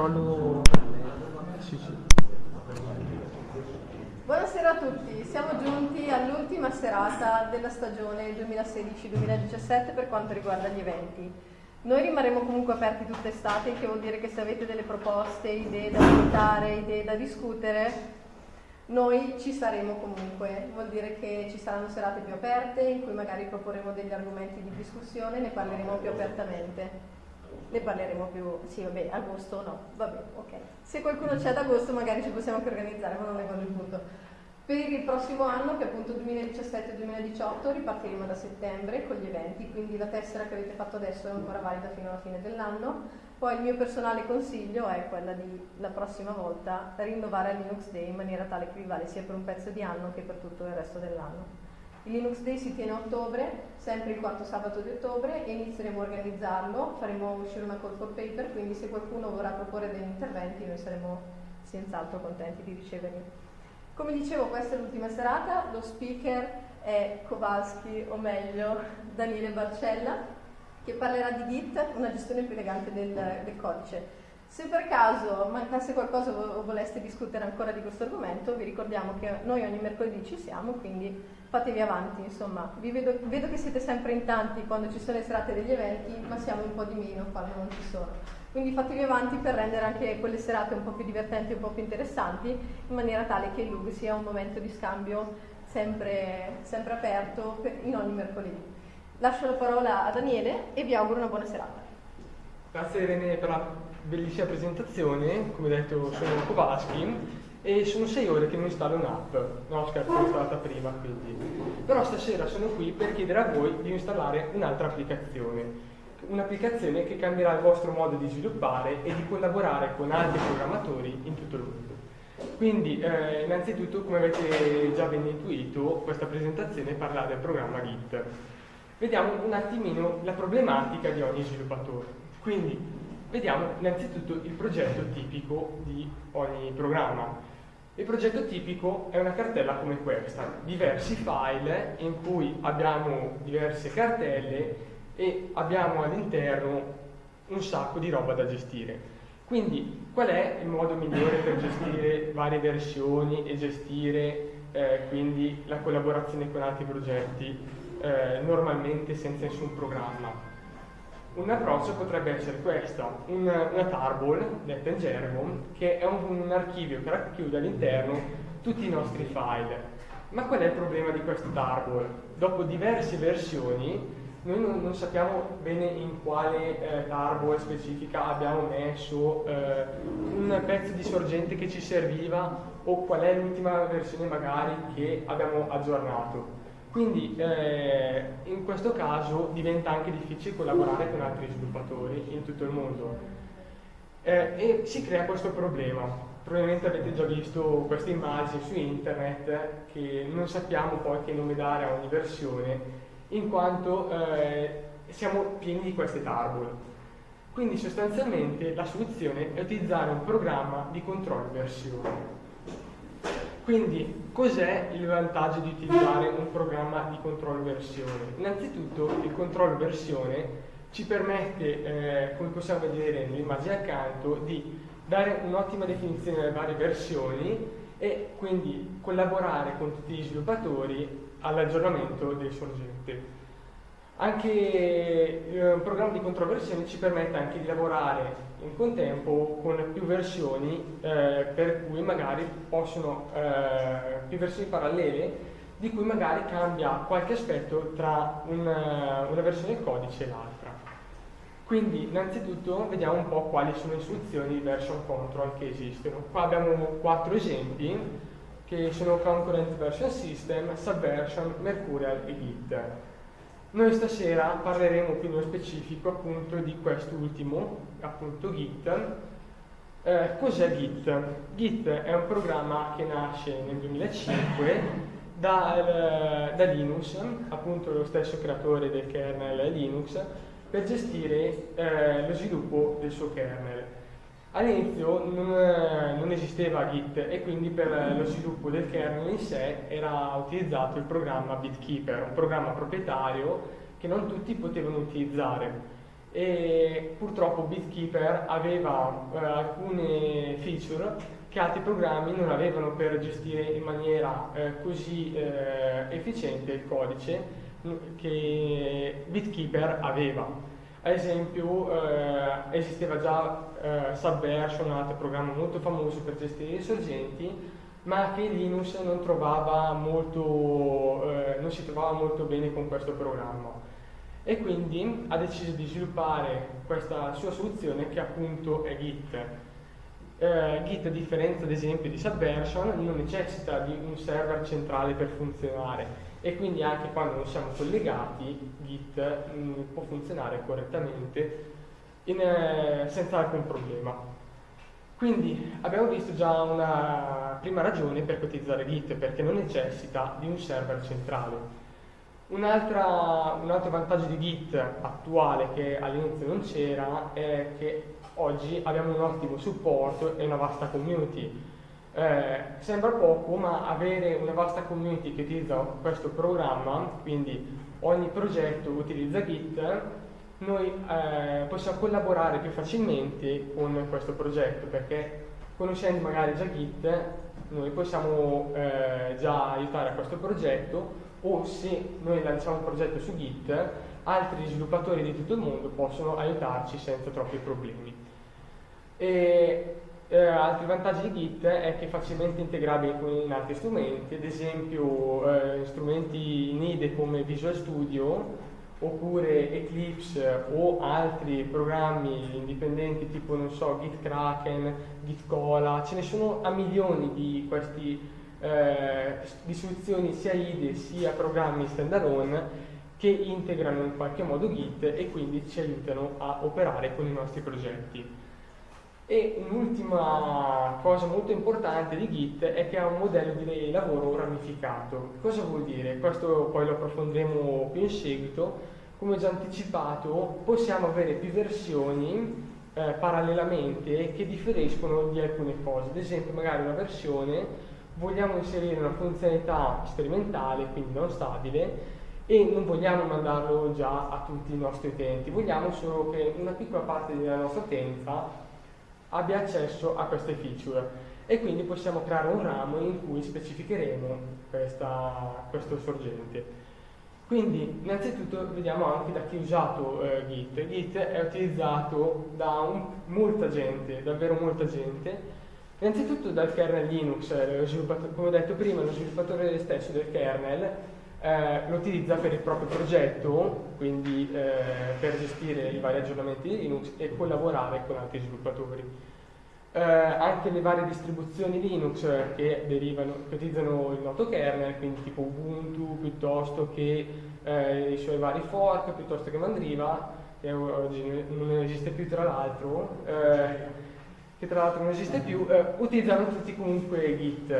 controllo. Sì, sì. Buonasera a tutti, siamo giunti all'ultima serata della stagione 2016-2017 per quanto riguarda gli eventi. Noi rimarremo comunque aperti tutta estate, che vuol dire che se avete delle proposte, idee da valutare, idee da discutere, noi ci saremo comunque, vuol dire che ci saranno serate più aperte in cui magari proporremo degli argomenti di discussione, ne parleremo più apertamente. Ne parleremo più, sì vabbè, agosto no, vabbè, ok. Se qualcuno c'è ad agosto magari ci possiamo anche organizzare, ma non è quello il punto. Per il prossimo anno, che è appunto 2017-2018, ripartiremo da settembre con gli eventi, quindi la tessera che avete fatto adesso è ancora valida fino alla fine dell'anno poi il mio personale consiglio è quella di la prossima volta rinnovare il Linux Day in maniera tale che vi vale sia per un pezzo di anno che per tutto il resto dell'anno. Il Linux Day si tiene a ottobre, sempre il quarto sabato di ottobre, e inizieremo a organizzarlo, faremo uscire una call for paper, quindi se qualcuno vorrà proporre degli interventi noi saremo senz'altro contenti di riceverli. Come dicevo, questa è l'ultima serata, lo speaker è Kowalski, o meglio Daniele Barcella, che parlerà di Git, una gestione più elegante del, del codice. Se per caso mancasse qualcosa o voleste discutere ancora di questo argomento, vi ricordiamo che noi ogni mercoledì ci siamo, quindi fatevi avanti, insomma. Vedo, vedo, che siete sempre in tanti quando ci sono le serate degli eventi, ma siamo un po' di meno quando non ci sono. Quindi fatevi avanti per rendere anche quelle serate un po' più divertenti un po' più interessanti, in maniera tale che il LUG sia un momento di scambio sempre, sempre aperto in ogni mercoledì. Lascio la parola a Daniele e vi auguro una buona serata. Grazie Irene per la bellissima presentazione, come detto sono Kowalski e sono sei ore che non installo un'app, no scherzo l'ho installata prima quindi, però stasera sono qui per chiedere a voi di installare un'altra applicazione, un'applicazione che cambierà il vostro modo di sviluppare e di collaborare con altri programmatori in tutto il mondo. Quindi eh, innanzitutto come avete già ben intuito questa presentazione parla del programma Git vediamo un attimino la problematica di ogni sviluppatore. Quindi vediamo innanzitutto il progetto tipico di ogni programma. Il progetto tipico è una cartella come questa, diversi file in cui abbiamo diverse cartelle e abbiamo all'interno un sacco di roba da gestire. Quindi qual è il modo migliore per gestire varie versioni e gestire eh, quindi la collaborazione con altri progetti eh, normalmente senza nessun programma. Un approccio potrebbe essere questo, un, una tarball, detta in gergo, che è un, un archivio che racchiude all'interno tutti i nostri file. Ma qual è il problema di questo tarball? Dopo diverse versioni noi non, non, sappiamo bene in quale eh, tarball specifica abbiamo messo eh, un pezzo di sorgente che ci serviva o qual è l'ultima versione magari che abbiamo aggiornato. Quindi eh, in questo caso diventa anche difficile collaborare con altri sviluppatori in tutto il mondo eh, e si crea questo problema. Probabilmente avete già visto queste immagini su internet che non sappiamo poi che nome dare a ogni versione in quanto eh, siamo pieni di queste tarball. Quindi sostanzialmente la soluzione è utilizzare un programma di controllo versione. Quindi cos'è il vantaggio di utilizzare un programma di controllo versione? Innanzitutto il controllo versione ci permette, eh, come possiamo vedere nell'immagine accanto, di dare un'ottima definizione delle varie versioni e quindi collaborare con tutti gli sviluppatori all'aggiornamento del sorgente. Anche eh, un programma di controversione ci permette anche di lavorare in contempo con più versioni eh, per cui magari possono eh, più versioni parallele di cui magari cambia qualche aspetto tra una, una versione del codice e l'altra. Quindi innanzitutto vediamo un po' quali sono le soluzioni di version control che esistono. Qua abbiamo quattro esempi che sono Concurrent Version System, Subversion, Mercurial e Git. Noi stasera parleremo più nello specifico appunto di quest'ultimo, appunto Git, Eh, cos'è Git? Git è un programma che nasce nel 2005 da, da, Linux, appunto lo stesso creatore del kernel Linux, per gestire eh, lo sviluppo del suo kernel. All'inizio non, eh, non, esisteva Git e quindi per lo sviluppo del kernel in sé era utilizzato il programma Bitkeeper, un programma proprietario che non tutti potevano utilizzare. E purtroppo Bitkeeper aveva eh, alcune feature che altri programmi non avevano per gestire in maniera eh, così eh, efficiente il codice che Bitkeeper aveva. Ad esempio eh, esisteva già eh, Subversion, un altro programma molto famoso per gestire i sorgenti, ma che Linux non, molto, eh, non si trovava molto bene con questo programma. E quindi ha deciso di sviluppare questa sua soluzione che appunto è Git. Eh, Git a differenza ad esempio di Subversion non necessita di un server centrale per funzionare e quindi anche quando non siamo collegati Git mh, mm, può funzionare correttamente in, eh, senza alcun problema. Quindi abbiamo visto già una prima ragione per utilizzare Git perché non necessita di un server centrale. Un altro vantaggio di Git attuale che all'inizio non c'era è che oggi abbiamo un ottimo supporto e una vasta community eh, sembra poco, ma avere una vasta community che utilizza questo programma, quindi ogni progetto utilizza Git, noi eh, possiamo collaborare più facilmente con questo progetto perché conoscendo magari già Git noi possiamo eh, già aiutare a questo progetto o se noi lanciamo un progetto su Git altri sviluppatori di tutto il mondo possono aiutarci senza troppi problemi. E eh, altri vantaggi di Git è che è facilmente integrabile con altri strumenti, ad esempio eh, strumenti in IDE come Visual Studio oppure Eclipse o altri programmi indipendenti tipo non so Git Kraken, Git Cola, ce ne sono a milioni di questi eh, di soluzioni sia IDE sia programmi standalone che integrano in qualche modo Git e quindi ci aiutano a operare con i nostri progetti. E un'ultima cosa molto importante di Git è che ha un modello di lavoro ramificato. Cosa vuol dire? Questo poi lo approfondiremo più in seguito. Come già anticipato, possiamo avere più versioni eh, parallelamente che differiscono di alcune cose. Ad esempio, magari una versione vogliamo inserire una funzionalità sperimentale, quindi non stabile, e non vogliamo mandarlo già a tutti i nostri utenti, vogliamo solo che una piccola parte della nostra utenza abbia accesso a queste feature e quindi possiamo creare un ramo in cui specificheremo questa, questo sorgente. Quindi innanzitutto vediamo anche da chi ha usato eh, Git. Git è utilizzato da un, molta gente, davvero molta gente, innanzitutto dal kernel Linux, come ho detto prima, lo sviluppatore stesso del kernel eh, lo utilizza per il proprio progetto, quindi eh, per gestire i vari aggiornamenti di Linux e collaborare con altri sviluppatori. Eh, anche le varie distribuzioni Linux che, derivano, che utilizzano il noto kernel, quindi tipo Ubuntu, piuttosto che eh, i suoi vari fork, piuttosto che Mandriva, che oggi non esiste più tra l'altro, eh, che tra l'altro non esiste più, eh, utilizzano tutti comunque Git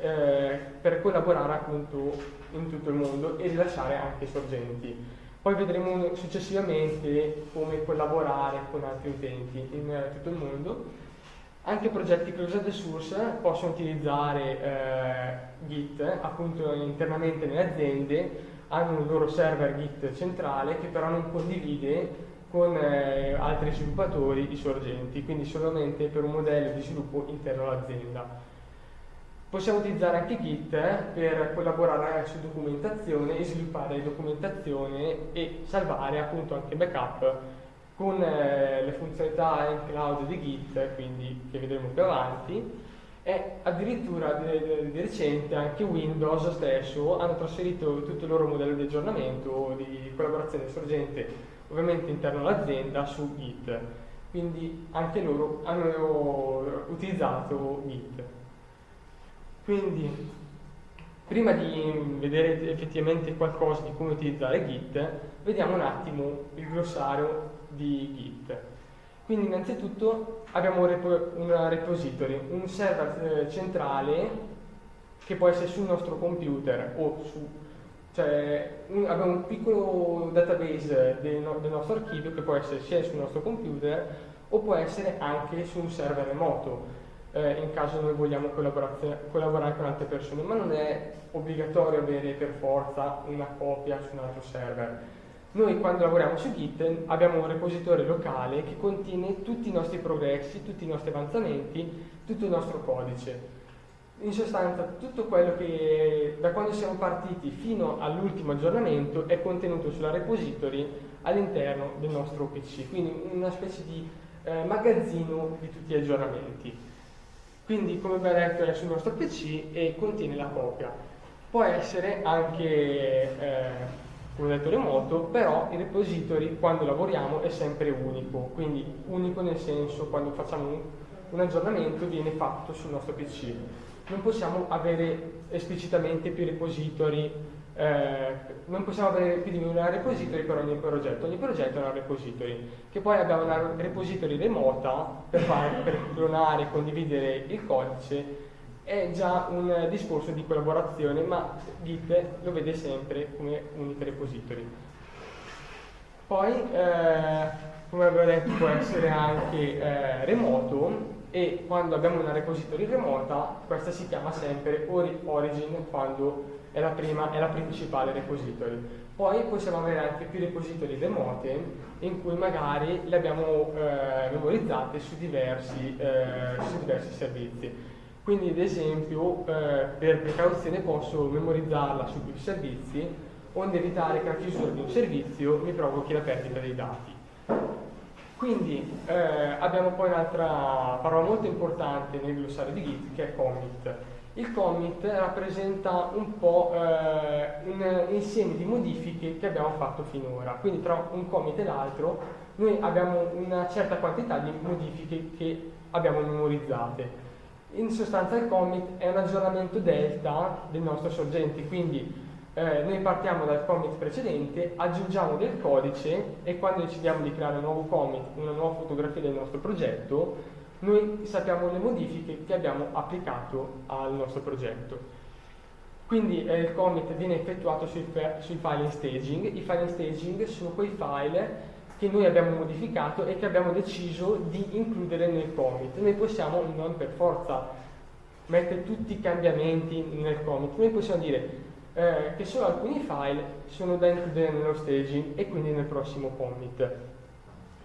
eh, per collaborare appunto in tutto il mondo e rilasciare anche sorgenti. Poi vedremo successivamente come collaborare con altri utenti in eh, tutto il mondo. Anche progetti closed source possono utilizzare eh, Git appunto internamente nelle aziende, hanno un loro server Git centrale che però non condivide con eh, altri sviluppatori i sorgenti, quindi solamente per un modello di sviluppo interno all'azienda. Possiamo utilizzare anche Git eh, per collaborare su documentazione e sviluppare documentazione e salvare appunto anche backup con eh, le funzionalità in cloud di Git, quindi che vedremo più avanti, e addirittura di, di, recente anche Windows stesso hanno trasferito tutto il loro modello di aggiornamento, di collaborazione sorgente, ovviamente interno all'azienda, su Git. Quindi anche loro hanno utilizzato Git. Quindi, prima di vedere effettivamente qualcosa di come utilizzare Git, vediamo un attimo il glossario di Git. Quindi innanzitutto abbiamo un, repo, un repository, un server eh, centrale che può essere sul nostro computer o su... Cioè un, abbiamo un piccolo database del, no, del nostro archivio che può essere sia sul nostro computer o può essere anche su un server remoto eh, in caso noi vogliamo collaborare con altre persone, ma non è obbligatorio avere per forza una copia su un altro server. Noi quando lavoriamo su Git abbiamo un repository locale che contiene tutti i nostri progressi, tutti i nostri avanzamenti, tutto il nostro codice. In sostanza tutto quello che da quando siamo partiti fino all'ultimo aggiornamento è contenuto sulla repository all'interno del nostro PC, quindi una specie di eh, magazzino di tutti gli aggiornamenti. Quindi come abbiamo detto è sul nostro PC e contiene la copia. Può essere anche, eh, come detto, remoto, però il repository quando lavoriamo è sempre unico, quindi unico nel senso quando facciamo un, un aggiornamento viene fatto sul nostro PC. Non possiamo avere esplicitamente più repository eh, non possiamo avere più di un repository per ogni progetto, ogni progetto è una repository, che poi abbiamo una repository remota per, fare, per clonare e condividere il codice, è già un discorso di collaborazione, ma Git lo vede sempre come unica repository. Poi, eh, come avevo detto, può essere anche eh, remoto e quando abbiamo una repository remota, questa si chiama sempre origin quando è la prima, è la principale repository. Poi possiamo avere anche più repository remote in cui magari le abbiamo eh, memorizzate su diversi, eh, su diversi, servizi. Quindi ad esempio eh, per precauzione posso memorizzarla su più servizi onde evitare che la chiusura di un servizio mi provochi la perdita dei dati. Quindi eh, abbiamo poi un'altra parola molto importante nel glossario di Git che è commit il commit rappresenta un po' eh, un insieme di modifiche che abbiamo fatto finora. Quindi tra un commit e l'altro noi abbiamo una certa quantità di modifiche che abbiamo memorizzate. In sostanza il commit è un aggiornamento delta del nostro sorgente, quindi eh, noi partiamo dal commit precedente, aggiungiamo del codice e quando decidiamo di creare un nuovo commit, una nuova fotografia del nostro progetto, noi sappiamo le modifiche che abbiamo applicato al nostro progetto. Quindi eh, il commit viene effettuato sui, sui, file in staging. I file in staging sono quei file che noi abbiamo modificato e che abbiamo deciso di includere nel commit. Noi possiamo non per forza mettere tutti i cambiamenti nel commit, noi possiamo dire eh, che solo alcuni file sono da includere nello staging e quindi nel prossimo commit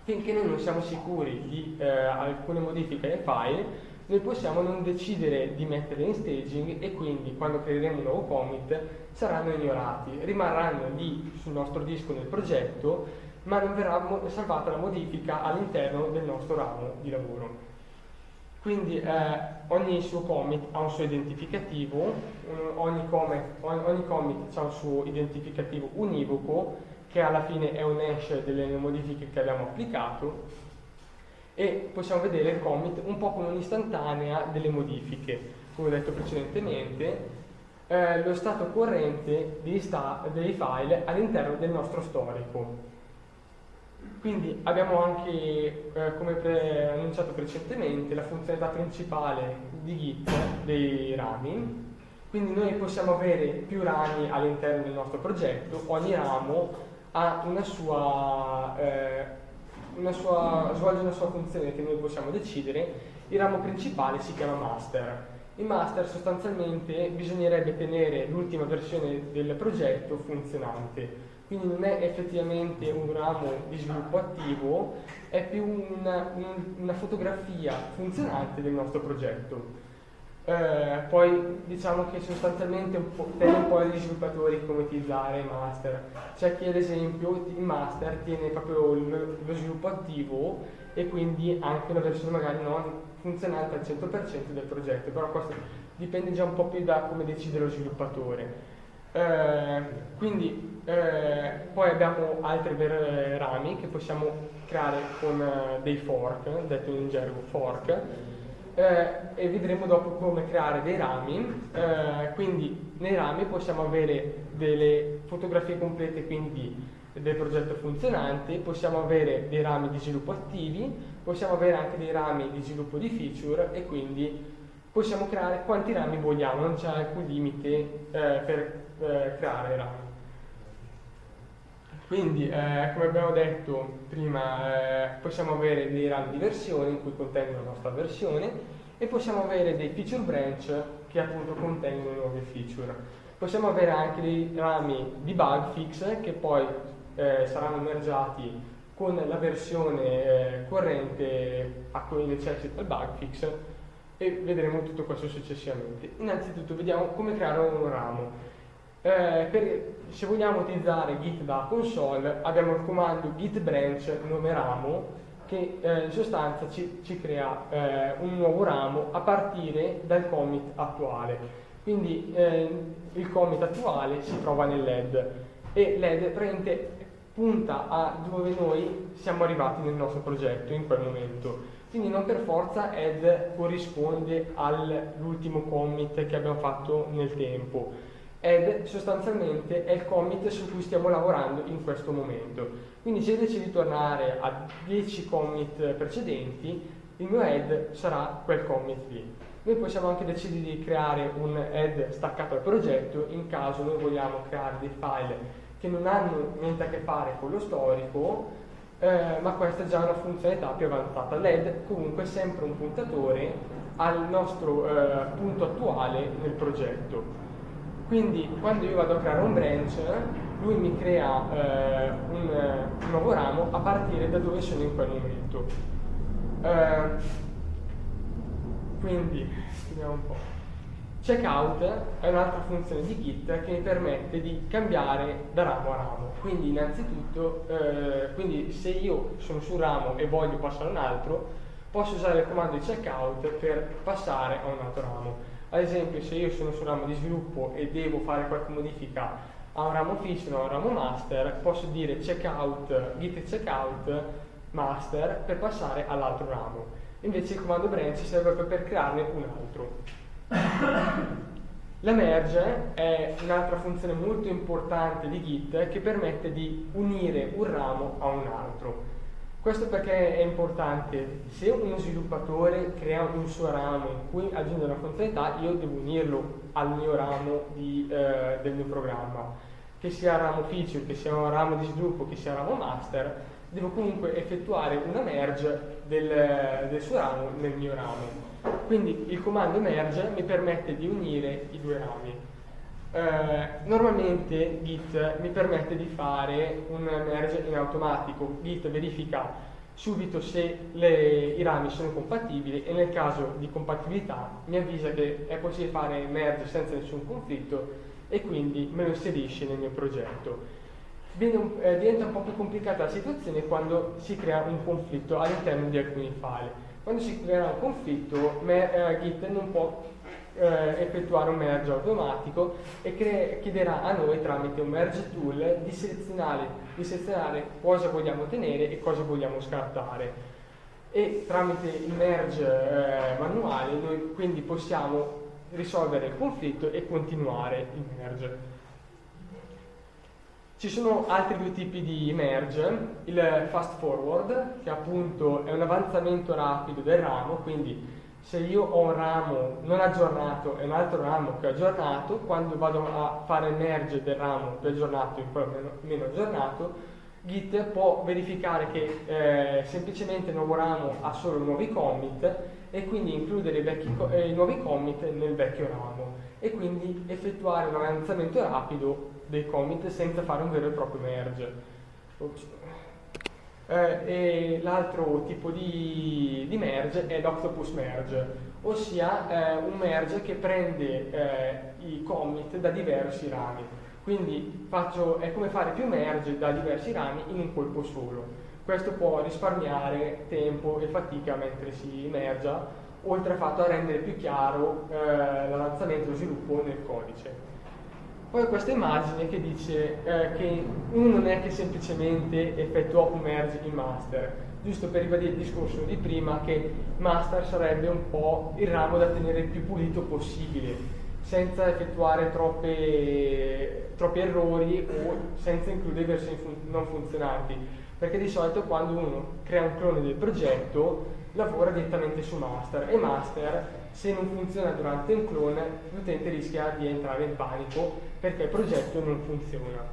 finché noi non siamo sicuri di eh, alcune modifiche ai file, noi possiamo non decidere di metterle in staging e quindi quando creeremo un nuovo commit saranno ignorati, rimarranno lì sul nostro disco nel progetto, ma non verrà salvata la modifica all'interno del nostro ramo di lavoro. Quindi eh, ogni suo commit ha un suo identificativo, ogni, commit, ogni commit ha un suo identificativo univoco che alla fine è un hash delle modifiche che abbiamo applicato e possiamo vedere il commit un po' come un'istantanea delle modifiche, come ho detto precedentemente, eh, lo stato corrente dei, sta dei file all'interno del nostro storico. Quindi abbiamo anche, eh, come annunciato precedentemente, la funzionalità principale di Git dei rami. Quindi noi possiamo avere più rami all'interno del nostro progetto, ogni ramo ha una sua, eh, una sua, svolge una sua funzione che noi possiamo decidere, il ramo principale si chiama master. Il master sostanzialmente bisognerebbe tenere l'ultima versione del progetto funzionante, quindi non è effettivamente un ramo di sviluppo attivo, è più una, una fotografia funzionante del nostro progetto. Eh, poi diciamo che sostanzialmente un po', tende un po' agli sviluppatori come utilizzare il master. C'è chi ad esempio il master tiene proprio lo, lo sviluppo attivo e quindi anche una versione magari non funzionante al 100% del progetto, però questo dipende già un po' più da come decide lo sviluppatore. Eh, quindi eh, poi abbiamo altri rami che possiamo creare con eh, dei fork, detto in gergo fork, e vedremo dopo come creare dei rami. Quindi nei rami possiamo avere delle fotografie complete, quindi del progetto funzionante, possiamo avere dei rami di sviluppo attivi, possiamo avere anche dei rami di sviluppo di feature e quindi possiamo creare quanti rami vogliamo, non c'è alcun limite eh, per eh, creare rami. Quindi, eh, come abbiamo detto prima, eh, possiamo avere dei rami di versione in cui contengono la nostra versione e possiamo avere dei feature branch che appunto contengono nuove feature. Possiamo avere anche dei rami di bug fix che poi eh, saranno mergiati con la versione eh, corrente a cui necessita il bug fix e vedremo tutto questo successivamente. Innanzitutto vediamo come creare un ramo. Eh, per, se vogliamo utilizzare Git da console abbiamo il comando git branch nome ramo che eh, in sostanza ci, ci crea eh, un nuovo ramo a partire dal commit attuale. Quindi eh, il commit attuale si trova nell'ed e l'ed punta a dove noi siamo arrivati nel nostro progetto in quel momento. Quindi non per forza ed corrisponde all'ultimo commit che abbiamo fatto nel tempo ed sostanzialmente è il commit su cui stiamo lavorando in questo momento. Quindi se decido di tornare a 10 commit precedenti, il mio head sarà quel commit lì. Noi possiamo anche decidere di creare un head staccato al progetto in caso noi vogliamo creare dei file che non hanno niente a che fare con lo storico, eh, ma questa è già una funzionalità più avanzata. L'head comunque è sempre un puntatore al nostro eh, punto attuale nel progetto. Quindi quando io vado a creare un branch, lui mi crea eh, un, un, nuovo ramo a partire da dove sono in quel momento. Eh, quindi, vediamo un po'. Checkout è un'altra funzione di Git che mi permette di cambiare da ramo a ramo. Quindi innanzitutto, eh, quindi se io sono su un ramo e voglio passare a un altro, posso usare il comando di checkout per passare a un altro ramo. Ad esempio se io sono sul ramo di sviluppo e devo fare qualche modifica a un ramo fiction o a un ramo master, posso dire checkout, git checkout master per passare all'altro ramo. Invece il comando branch serve proprio per crearne un altro. La merge è un'altra funzione molto importante di Git che permette di unire un ramo a un altro. Questo perché è importante, se uno sviluppatore crea un suo ramo in cui aggiunge una funzionalità, io devo unirlo al mio ramo di, eh, del mio programma. Che sia ramo feature, che sia un ramo di sviluppo, che sia ramo master, devo comunque effettuare una merge del, del suo ramo nel mio ramo. Quindi il comando merge mi permette di unire i due rami. Eh, normalmente Git mi permette di fare un merge in automatico. Git verifica subito se le, i rami sono compatibili e nel caso di compatibilità mi avvisa che è possibile fare merge senza nessun conflitto e quindi me lo inserisce nel mio progetto. Viene, eh, diventa un po' più complicata la situazione quando si crea un conflitto all'interno di alcuni file. Quando si crea un conflitto, me, eh, Git non può eh, effettuare un merge automatico e chiederà a noi tramite un merge tool di selezionare, di selezionare cosa vogliamo tenere e cosa vogliamo scartare e tramite il merge eh, manuale noi quindi possiamo risolvere il conflitto e continuare il merge. Ci sono altri due tipi di merge, il fast forward che appunto è un avanzamento rapido del ramo, quindi se io ho un ramo non aggiornato e un altro ramo che ho aggiornato, quando vado a fare merge del ramo più aggiornato in quello meno, meno aggiornato, Git può verificare che eh, semplicemente il nuovo ramo ha solo nuovi commit e quindi includere i, vecchi, eh, i nuovi commit nel vecchio ramo e quindi effettuare un avanzamento rapido dei commit senza fare un vero e proprio merge. Ops. Eh, e l'altro tipo di, di, merge è l'octopus merge, ossia eh, un merge che prende eh, i commit da diversi rami. Quindi faccio, è come fare più merge da diversi rami in un colpo solo. Questo può risparmiare tempo e fatica mentre si mergia, oltre al fatto a rendere più chiaro eh, l'avanzamento e lo sviluppo nel codice. Poi questa immagine che dice eh, che uno non è che semplicemente effettua un merge in master, giusto per ribadire il discorso di prima che master sarebbe un po' il ramo da tenere il più pulito possibile. senza effettuare troppe, troppi errori o senza includere versioni fun non funzionanti, perché di solito quando uno crea un clone del progetto lavora direttamente su master e master se non funziona durante un clone l'utente rischia di entrare in panico perché il progetto non funziona.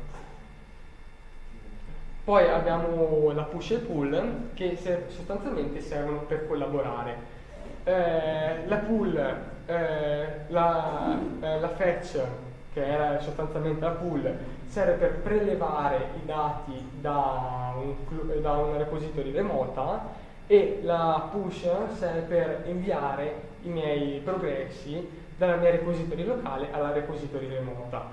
Poi abbiamo la push e pull che sostanzialmente servono per collaborare. Eh, la pull, eh, la, eh, la fetch, che era sostanzialmente la pull, serve per prelevare i dati da, un, da una repository remota e la push serve per inviare i miei progressi dalla mia repository locale alla repository remota.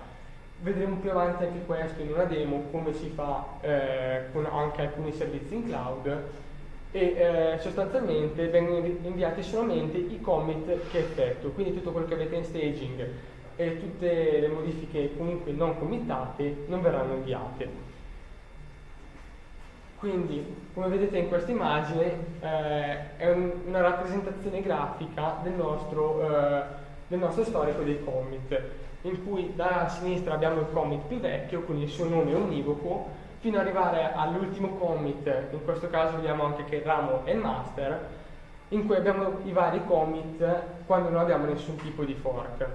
Vedremo più avanti anche questo in una demo, come si fa eh, con anche alcuni servizi in cloud e eh, sostanzialmente vengono inviati solamente i commit che effetto, quindi tutto quello che avete in staging e tutte le modifiche comunque non committate non verranno inviate. Quindi, come vedete in questa immagine, eh, è un, una rappresentazione grafica del nostro, eh, del nostro storico dei commit in cui da sinistra abbiamo il commit più vecchio, quindi il suo nome univoco, fino ad arrivare all'ultimo commit, in questo caso vediamo anche che il ramo è il master, in cui abbiamo i vari commit quando non abbiamo nessun tipo di fork.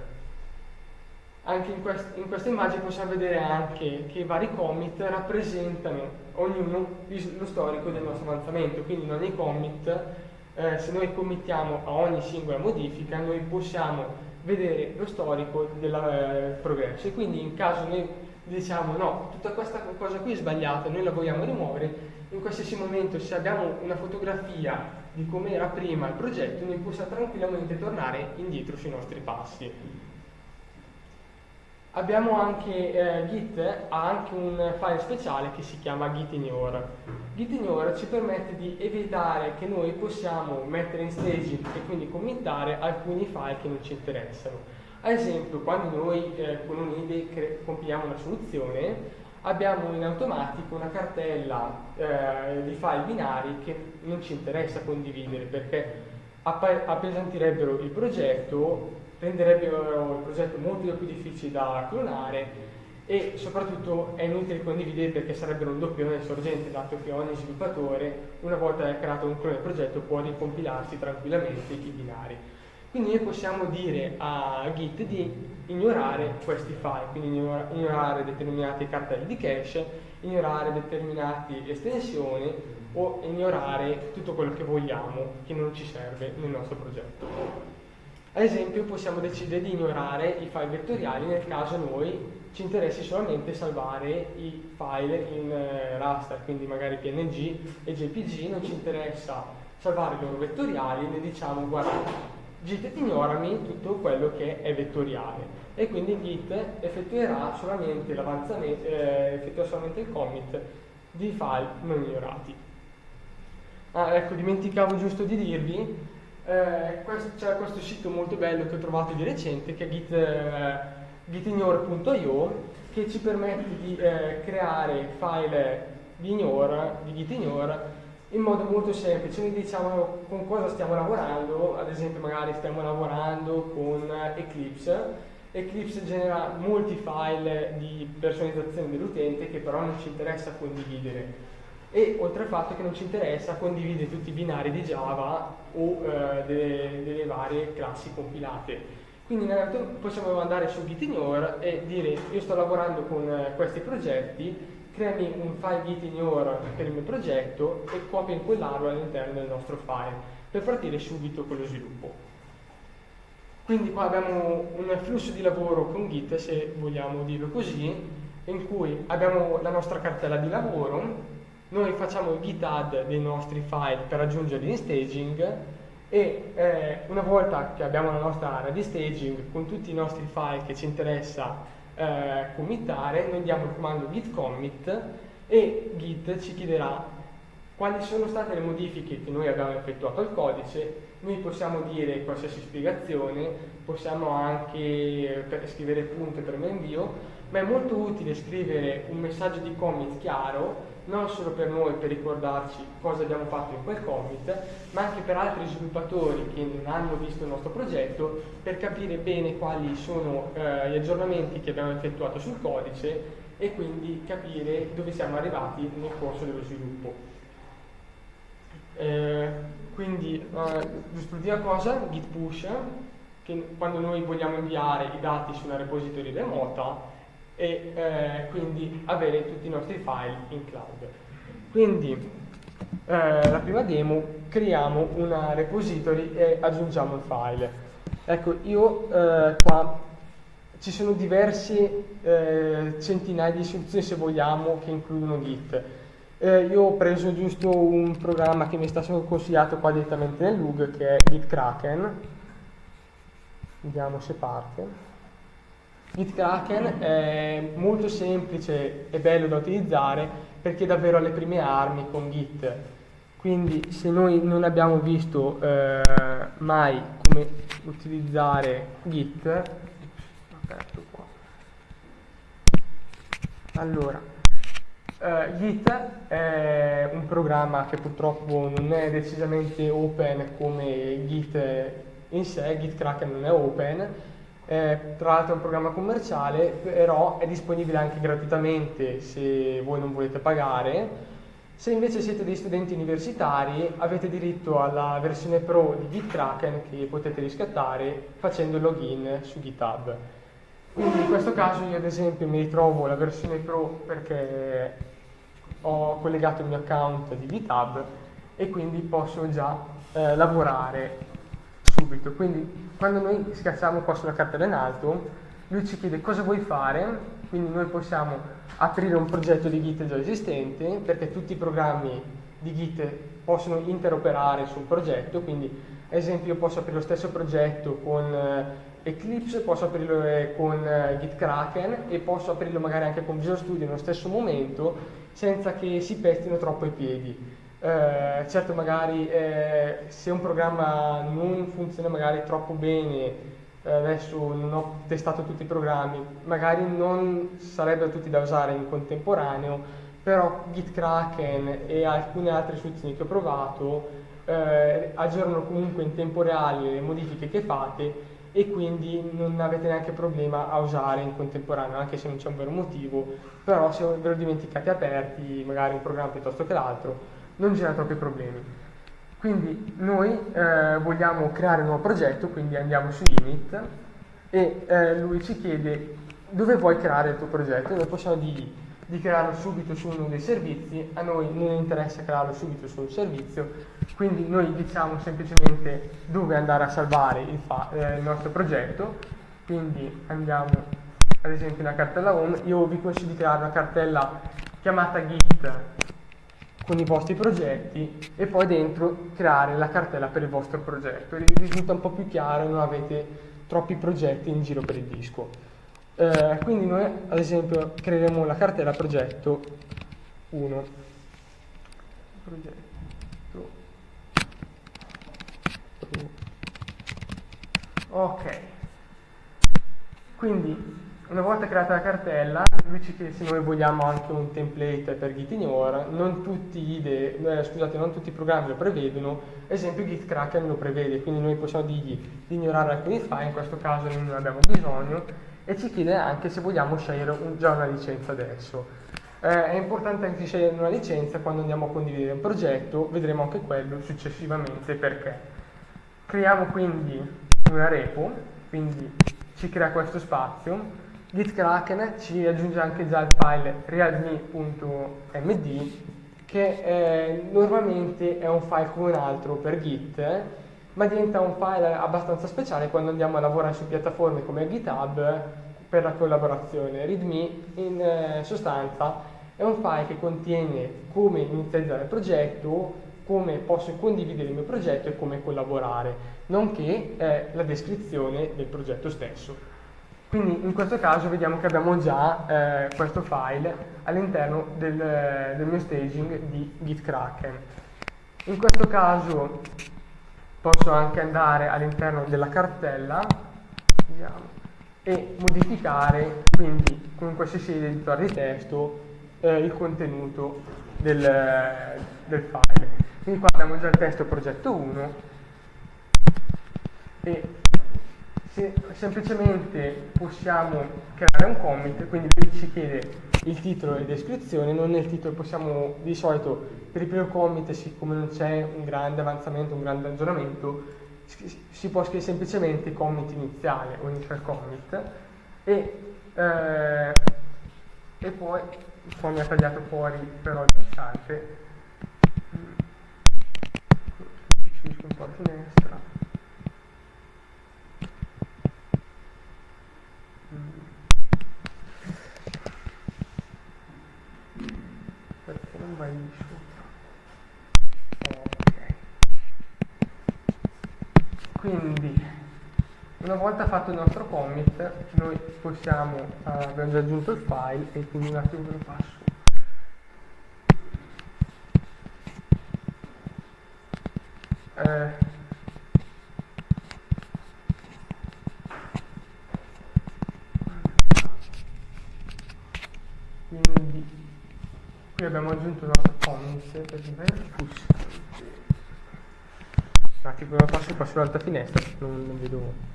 Anche in, quest in questa immagine possiamo vedere anche che i vari commit rappresentano ognuno lo storico del nostro avanzamento, quindi in ogni commit, eh, se noi committiamo a ogni singola modifica, noi possiamo vedere lo storico del eh, progresso e quindi in caso noi diciamo no, tutta questa cosa qui è sbagliata, noi la vogliamo rimuovere, in qualsiasi momento se abbiamo una fotografia di come era prima il progetto, noi possiamo tranquillamente tornare indietro sui nostri passi. Abbiamo anche, eh, Git ha anche un file speciale che si chiama gitignore. Gitignore ci permette di evitare che noi possiamo mettere in staging e quindi committare alcuni file che non ci interessano. Ad esempio, quando noi eh, con un'IDE compiliamo una soluzione, abbiamo in automatico una cartella eh, di file binari che non ci interessa condividere perché appesantirebbero il progetto renderebbero il progetto molto più difficile da clonare e soprattutto è inutile condividere perché sarebbero un doppione sorgente dato che ogni sviluppatore una volta creato un clone del progetto può ricompilarsi tranquillamente i binari. Quindi noi possiamo dire a Git di ignorare questi file, quindi ignorare determinate cartelle di cache, ignorare determinate estensioni o ignorare tutto quello che vogliamo che non ci serve nel nostro progetto. Ad esempio possiamo decidere di ignorare i file vettoriali nel caso noi ci interessi solamente salvare i file in eh, raster, quindi magari PNG e JPG, non ci interessa salvare i loro vettoriali, ne diciamo guarda git ignorami tutto quello che è vettoriale e quindi git effettuerà solamente, eh, effettuerà solamente il commit di file non ignorati. Ah, ecco, dimenticavo giusto di dirvi eh, c'è questo sito molto bello che ho trovato di recente che è git, eh, gitignore.io che ci permette di eh, creare file di ignore, di gitignore in modo molto semplice, noi diciamo con cosa stiamo lavorando, ad esempio magari stiamo lavorando con Eclipse, Eclipse genera molti file di personalizzazione dell'utente che però non ci interessa condividere e oltre al fatto che non ci interessa condividere tutti i binari di Java o eh, delle, delle, varie classi compilate. Quindi possiamo andare su gitignore e dire io sto lavorando con eh, questi progetti, creami un file gitignore per il mio progetto e copia in quell'arrow all'interno del nostro file per partire subito con lo sviluppo. Quindi qua abbiamo un flusso di lavoro con Git, se vogliamo dirlo così, in cui abbiamo la nostra cartella di lavoro, noi facciamo il git add dei nostri file per aggiungerli in staging e eh, una volta che abbiamo la nostra area di staging con tutti i nostri file che ci interessa eh, committare, noi diamo il comando git commit e git ci chiederà quali sono state le modifiche che noi abbiamo effettuato al codice, noi possiamo dire qualsiasi spiegazione, possiamo anche eh, scrivere punte per l'invio, ma è molto utile scrivere un messaggio di commit chiaro non solo per noi per ricordarci cosa abbiamo fatto in quel commit, ma anche per altri sviluppatori che non hanno visto il nostro progetto per capire bene quali sono eh, gli aggiornamenti che abbiamo effettuato sul codice e quindi capire dove siamo arrivati nel corso dello sviluppo. Eh, quindi, eh, l'ultima cosa, git push, che quando noi vogliamo inviare i dati su una repository remota e eh, quindi avere tutti i nostri file in cloud. Quindi, eh, la prima demo, creiamo una repository e aggiungiamo il file. Ecco, io eh, qua ci sono diverse eh, centinaia di soluzioni se vogliamo che includono Git. Eh, io ho preso giusto un programma che mi è stato consigliato qua direttamente nel log che è Git Kraken. Vediamo se parte. Git Kraken è molto semplice e bello da utilizzare perché è davvero alle prime armi con Git. Quindi se noi non abbiamo visto eh, mai come utilizzare Git. Allora, uh, Git è un programma che purtroppo non è decisamente open come Git in sé, Git Kraken non è open, eh, tra l'altro è un programma commerciale, però è disponibile anche gratuitamente se voi non volete pagare. Se invece siete dei studenti universitari avete diritto alla versione pro di Git Kraken che potete riscattare facendo il login su GitHub. Quindi in questo caso io ad esempio mi ritrovo la versione Pro perché ho collegato il mio account di GitHub e quindi posso già eh, lavorare subito. Quindi quando noi schiacciamo qua sulla cartella in alto, lui ci chiede cosa vuoi fare, quindi noi possiamo aprire un progetto di Git già esistente, perché tutti i programmi di Git possono interoperare sul progetto, quindi ad esempio io posso aprire lo stesso progetto con eh, Eclipse posso aprirlo eh, con eh, Git Kraken e posso aprirlo magari anche con Visual Studio nello stesso momento senza che si pestino troppo i piedi. Eh, certo magari eh, se un programma non funziona magari troppo bene, eh, adesso non ho testato tutti i programmi, magari non sarebbero tutti da usare in contemporaneo, però Git Kraken e alcune altre soluzioni che ho provato eh, aggiornano comunque in tempo reale le modifiche che fate e quindi non avete neanche problema a usare in contemporanea, anche se non c'è un vero motivo, però se ve lo dimenticate aperti, magari un programma piuttosto che l'altro, non genera troppi problemi. Quindi noi eh, vogliamo creare un nuovo progetto, quindi andiamo su Init e eh, lui ci chiede dove vuoi creare il tuo progetto, noi possiamo dirgli di crearlo subito su uno dei servizi, a noi non interessa crearlo subito su un servizio, quindi noi diciamo semplicemente dove andare a salvare il, eh, il nostro progetto, quindi andiamo ad esempio nella cartella home, io vi consiglio di creare una cartella chiamata git con i vostri progetti e poi dentro creare la cartella per il vostro progetto, risulta un po' più chiaro non avete troppi progetti in giro per il disco. Eh, quindi noi ad esempio creeremo la cartella progetto 1. Progetto. Ok. Quindi una volta creata la cartella, lui ci chiede se noi vogliamo anche un template per Gitignore, non tutti, IDE, eh, scusate, non tutti i programmi lo prevedono, ad esempio Git Kraken lo prevede, quindi noi possiamo dirgli di ignorare alcuni file, in questo caso non abbiamo bisogno, e ci chiede anche se vogliamo scegliere un, già una licenza adesso. Eh, è importante anche scegliere una licenza quando andiamo a condividere un progetto, vedremo anche quello successivamente perché. Creiamo quindi una repo, quindi ci crea questo spazio, Git Kraken ci aggiunge anche già il file realme.md che eh, normalmente è un file come un altro per Git, ma diventa un file abbastanza speciale quando andiamo a lavorare su piattaforme come GitHub per la collaborazione. README in eh, sostanza è un file che contiene come inizializzare il progetto, come posso condividere il mio progetto e come collaborare, nonché eh, la descrizione del progetto stesso. Quindi in questo caso vediamo che abbiamo già eh, questo file all'interno del, del mio staging di GitKraken. In questo caso posso anche andare all'interno della cartella vediamo, e modificare quindi con qualsiasi editore di testo eh, il contenuto del, del file. Quindi qua abbiamo già il testo progetto 1 e se semplicemente possiamo creare un commit, quindi lui ci chiede il titolo e descrizione, non nel titolo possiamo di solito per il primo commit, siccome non c'è un grande avanzamento, un grande aggiornamento, si può scrivere semplicemente commit iniziale o initial commit e, eh, e poi qua mi ha tagliato fuori però il pulsante finisco un po' a finestra perché non vai sopra ok. Quindi una volta fatto il nostro commit noi possiamo uh, abbiamo già aggiunto il file e quindi un attimo ve lo passo. Eh, quindi qui abbiamo aggiunto per il push un attimo lo passo qua sull'altra finestra non, non vedo.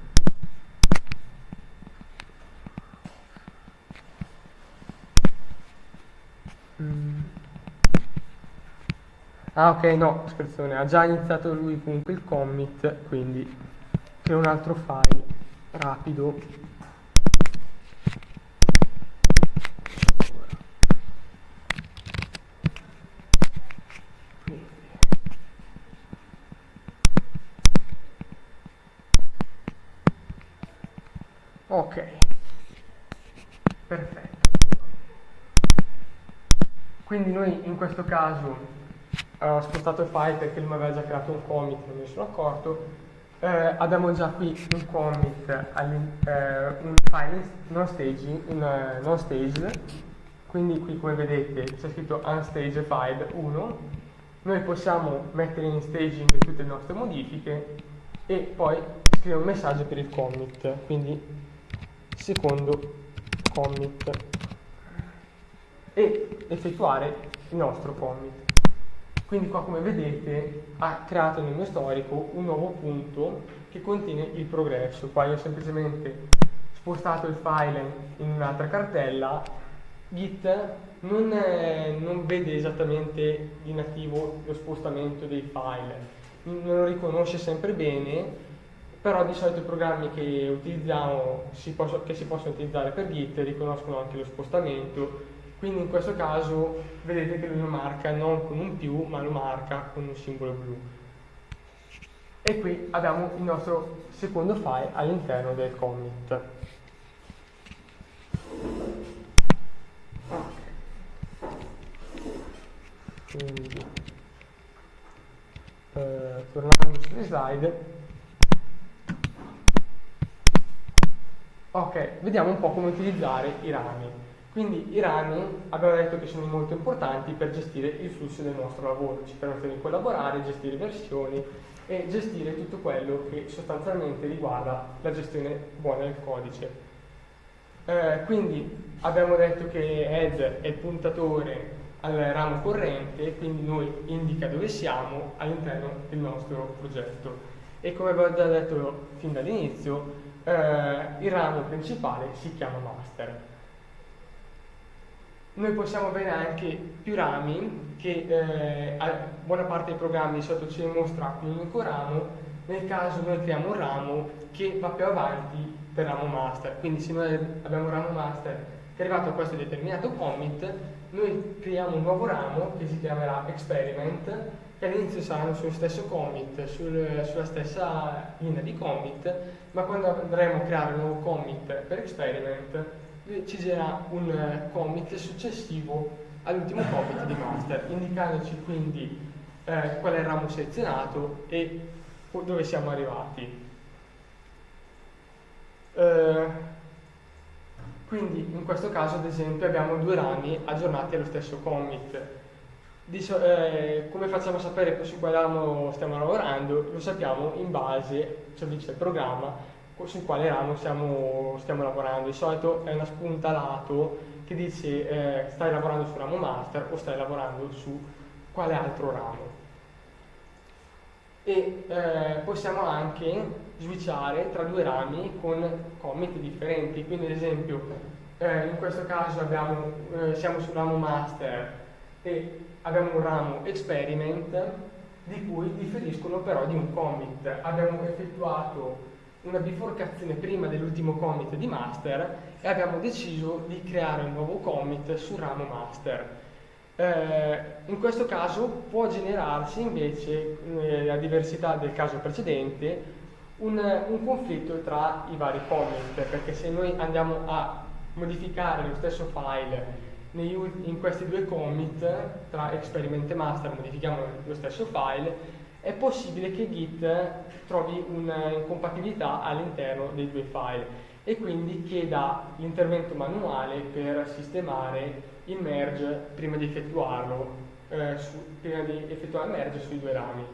Mm. ah ok no scherzione ha già iniziato lui comunque il commit quindi creo un altro file rapido Ok, perfetto. Quindi noi in questo caso eh, ho spostato il file perché lui mi aveva già creato un commit, non mi sono accorto. Eh, abbiamo già qui un commit, eh, un file non staging, in, uh, non staged, quindi qui come vedete c'è scritto unstaged file 1. Noi possiamo mettere in staging tutte le nostre modifiche e poi scrivere un messaggio per il commit. Quindi secondo commit e effettuare il nostro commit. Quindi qua come vedete ha creato nel mio storico un nuovo punto che contiene il progresso. Qua io ho semplicemente spostato il file in un'altra cartella. Git non, è, non vede esattamente di nativo lo spostamento dei file, non lo riconosce sempre bene però di solito i programmi che utilizziamo, si posso, che si possono utilizzare per Git, riconoscono anche lo spostamento, quindi in questo caso vedete che lui lo marca non con un più, ma lo marca con un simbolo blu. E qui abbiamo il nostro secondo file all'interno del commit. Quindi, eh, tornando sulle slide, Ok, vediamo un po' come utilizzare i rami. Quindi i rami abbiamo detto che sono molto importanti per gestire il flusso del nostro lavoro, ci permettono di collaborare, gestire versioni e gestire tutto quello che sostanzialmente riguarda la gestione buona del codice. Eh, quindi abbiamo detto che head è il puntatore al ramo corrente, quindi noi indica dove siamo all'interno del nostro progetto. E come abbiamo già detto fin dall'inizio, eh, il ramo principale si chiama master. Noi possiamo avere anche più rami che eh, buona parte dei programmi di solito ci mostra un unico ramo, nel caso noi creiamo un ramo che va più avanti del ramo master. Quindi se noi abbiamo un ramo master che è arrivato a questo determinato commit, noi creiamo un nuovo ramo che si chiamerà experiment che all'inizio saranno sullo stesso commit, sul, sulla stessa linea di commit, ma quando andremo a creare un nuovo commit per experiment ci girerà un commit successivo all'ultimo commit di master, indicandoci quindi eh, qual è il ramo selezionato e dove siamo arrivati. Eh, quindi in questo caso ad esempio abbiamo due rami aggiornati allo stesso commit Dice, eh, come facciamo a sapere su quale ramo stiamo lavorando? Lo sappiamo in base, ci dice il programma, sul quale ramo stiamo, stiamo, lavorando. Di solito è una spunta lato che dice eh, stai lavorando su ramo master o stai lavorando su quale altro ramo. E eh, possiamo anche switchare tra due rami con commit differenti. Quindi ad esempio eh, in questo caso abbiamo, eh, siamo sul ramo master e abbiamo un ramo experiment di cui differiscono però di un commit. Abbiamo effettuato una biforcazione prima dell'ultimo commit di master e abbiamo deciso di creare un nuovo commit sul ramo master. Eh, in questo caso può generarsi invece, eh, a diversità del caso precedente, un, un, conflitto tra i vari commit, perché se noi andiamo a modificare lo stesso file in questi due commit, tra experiment e master modifichiamo lo stesso file, è possibile che Git trovi un'incompatibilità all'interno dei due file e quindi chieda l'intervento manuale per sistemare il merge prima di effettuarlo, eh, su, prima di effettuare il merge sui due rami.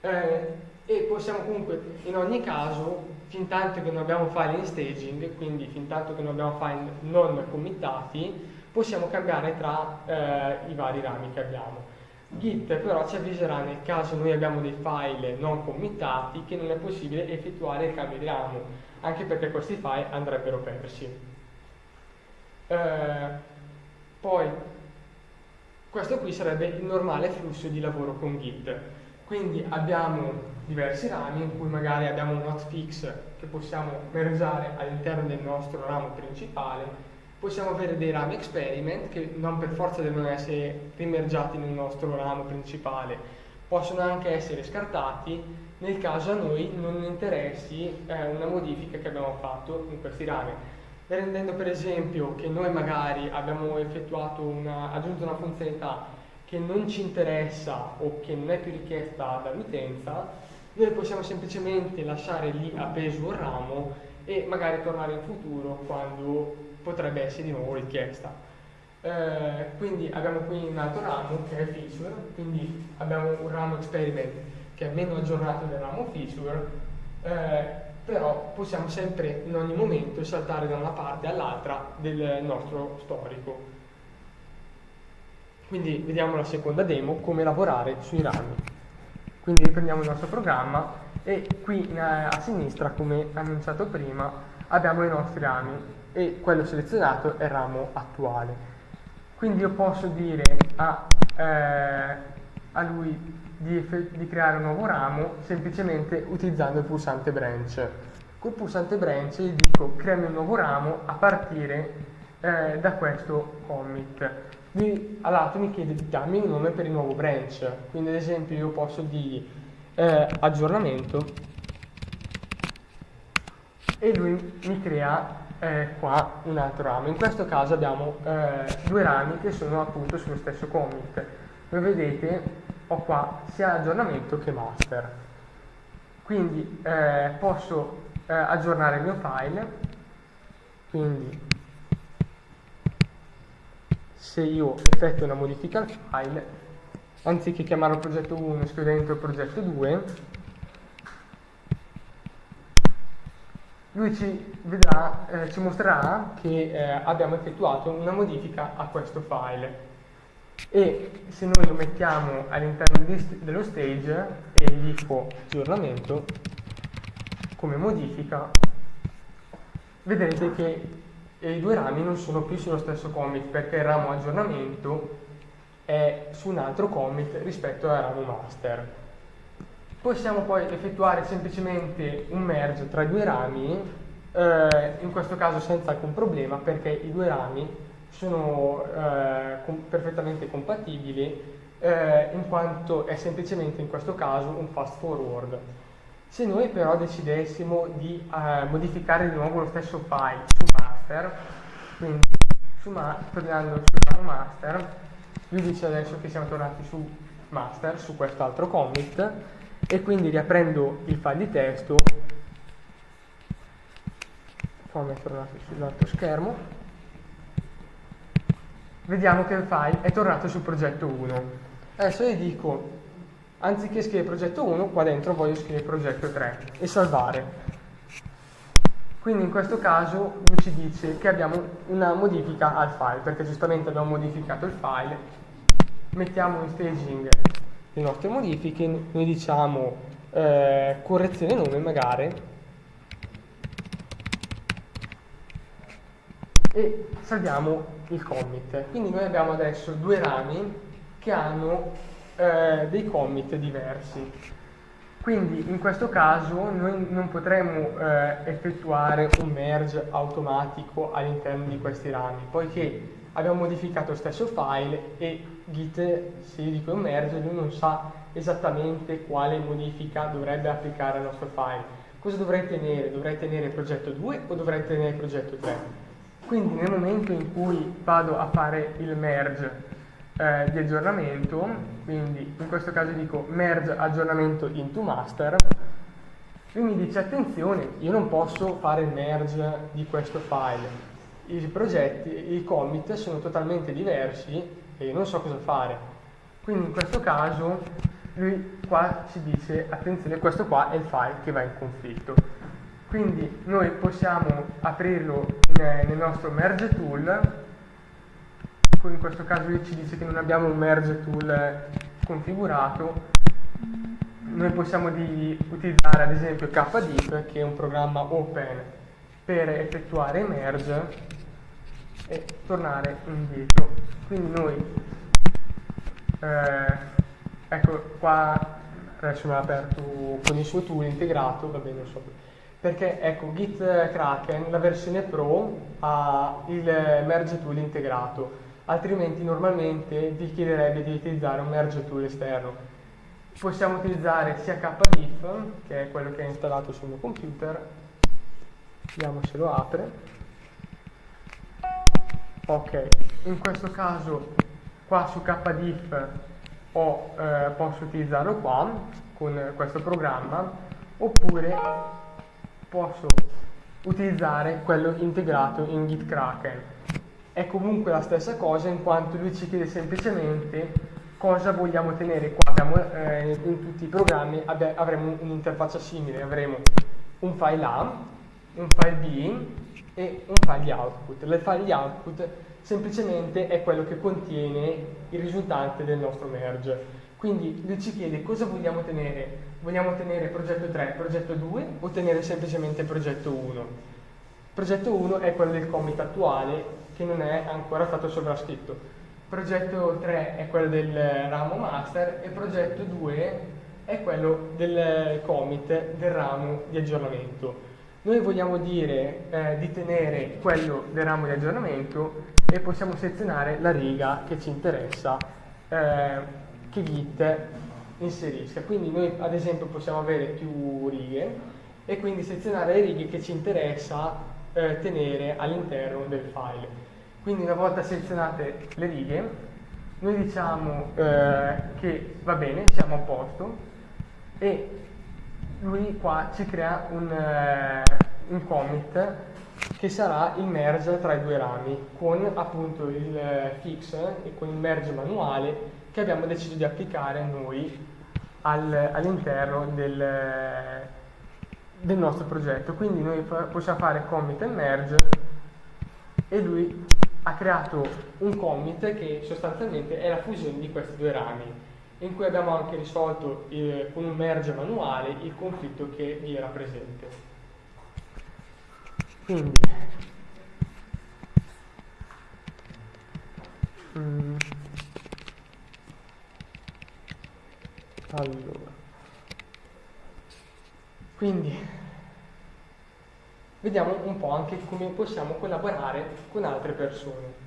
Eh, e possiamo comunque, in ogni caso, fin tanto che non abbiamo file in staging, quindi fin tanto che non abbiamo file non committati, possiamo cambiare tra eh, i vari rami che abbiamo. Git però ci avviserà nel caso noi abbiamo dei file non committati che non è possibile effettuare il cambio di ramo, anche perché questi file andrebbero persi. Eh, poi, questo qui sarebbe il normale flusso di lavoro con Git. Quindi abbiamo diversi rami in cui magari abbiamo un hotfix che possiamo mergiare all'interno del nostro ramo principale, possiamo avere dei rami experiment che non per forza devono essere rimergiati nel nostro ramo principale, possono anche essere scartati nel caso a noi non interessi eh, una modifica che abbiamo fatto in questi rami. Rendendo per esempio che noi magari abbiamo una, aggiunto una funzionalità che non ci interessa o che non è più richiesta dall'utenza, noi possiamo semplicemente lasciare lì appeso un ramo e magari tornare in futuro quando potrebbe essere di nuovo richiesta. Eh, quindi abbiamo qui un altro ramo che è feature, quindi abbiamo un ramo experiment che è meno aggiornato del ramo feature, eh, però possiamo sempre in ogni momento saltare da una parte all'altra del nostro storico. Quindi vediamo la seconda demo, come lavorare sui rami. Quindi riprendiamo il nostro programma e qui eh, a sinistra, come annunciato prima, abbiamo i nostri rami e quello selezionato è ramo attuale. Quindi io posso dire a, eh, a lui di, di, creare un nuovo ramo semplicemente utilizzando il pulsante branch. Col pulsante branch gli dico creami un nuovo ramo a partire eh, da questo commit lui a lato mi chiede di darmi un nome per il nuovo branch, quindi ad esempio io posso dire eh, aggiornamento e lui mi crea eh, qua un altro ramo. In questo caso abbiamo eh, due rami che sono appunto sullo stesso commit. Come vedete ho qua sia aggiornamento che master. Quindi eh, posso eh, aggiornare il mio file, quindi se io effettuo una modifica al file, anziché chiamarlo progetto 1 scrivo dentro progetto 2, lui ci, vedrà, eh, ci mostrerà che eh, abbiamo effettuato una modifica a questo file e se noi lo mettiamo all'interno dello stage e gli dico aggiornamento come modifica vedrete che e i due rami non sono più sullo stesso commit perché il ramo aggiornamento è su un altro commit rispetto al ramo master. Possiamo poi effettuare semplicemente un merge tra i due rami, eh, in questo caso senza alcun problema perché i due rami sono eh, com perfettamente compatibili eh, in quanto è semplicemente in questo caso un fast forward. Se noi però decidessimo di eh, modificare di nuovo lo stesso file su master, quindi su ma tornando sul master, lui dice adesso che siamo tornati su master, su quest'altro commit, e quindi riaprendo il file di testo, fammi tornare sull'altro schermo, vediamo che il file è tornato sul progetto 1. Adesso gli dico anziché scrivere progetto 1, qua dentro voglio scrivere progetto 3 e salvare. Quindi in questo caso lui ci dice che abbiamo una modifica al file, perché giustamente abbiamo modificato il file, mettiamo in staging le nostre modifiche, noi diciamo eh, correzione nome magari, e salviamo il commit. Quindi noi abbiamo adesso due rami che hanno eh, dei commit diversi. Quindi in questo caso noi non potremmo eh, effettuare un merge automatico all'interno di questi rami, poiché abbiamo modificato lo stesso file e Git, se io dico un merge, lui non sa esattamente quale modifica dovrebbe applicare al nostro file. Cosa dovrei tenere? Dovrei tenere progetto 2 o dovrei tenere progetto 3? Quindi nel momento in cui vado a fare il merge eh, di aggiornamento, quindi in questo caso dico merge aggiornamento into master, lui mi dice attenzione, io non posso fare il merge di questo file, i progetti, i commit sono totalmente diversi e io non so cosa fare. Quindi in questo caso lui qua ci dice attenzione, questo qua è il file che va in conflitto. Quindi noi possiamo aprirlo nel nostro merge tool in questo caso lui ci dice che non abbiamo un merge tool configurato, noi possiamo utilizzare ad esempio KDIP che è un programma open per effettuare merge e tornare indietro. Quindi noi, eh, ecco qua adesso mi ha aperto con il suo tool integrato, va bene, so perché ecco Git Kraken, la versione Pro ha il merge tool integrato altrimenti normalmente vi chiederebbe di utilizzare un merge tool esterno. Possiamo utilizzare sia kdiff, che è quello che è installato sul mio computer, vediamo se lo apre. Ok, in questo caso qua su kdiff ho, eh, posso utilizzarlo qua con questo programma oppure posso utilizzare quello integrato in Git è comunque la stessa cosa in quanto lui ci chiede semplicemente cosa vogliamo tenere qua. Abbiamo, eh, in tutti i programmi avremo un'interfaccia simile, avremo un file A, un file B e un file output. Il file output semplicemente è quello che contiene il risultante del nostro merge. Quindi lui ci chiede cosa vogliamo tenere. Vogliamo tenere progetto 3, progetto 2 o tenere semplicemente progetto 1? Progetto 1 è quello del commit attuale che non è ancora stato sovrascritto. Progetto 3 è quello del ramo master e progetto 2 è quello del commit del ramo di aggiornamento. Noi vogliamo dire eh, di tenere quello del ramo di aggiornamento e possiamo selezionare la riga che ci interessa eh, che Git inserisca. Quindi noi ad esempio possiamo avere più righe e quindi selezionare le righe che ci interessa eh, tenere all'interno del file. Quindi una volta selezionate le righe, noi diciamo eh, che va bene, siamo a posto e lui qua ci crea un, eh, un commit che sarà il merge tra i due rami con appunto il fix e con il merge manuale che abbiamo deciso di applicare noi al, all'interno del, del nostro progetto. Quindi noi possiamo fare commit e merge e lui ha creato un commit che sostanzialmente è la fusione di questi due rami in cui abbiamo anche risolto il, con un merge manuale il conflitto che vi era presente. Quindi, mm, allora, quindi vediamo un po' anche come possiamo collaborare con altre persone.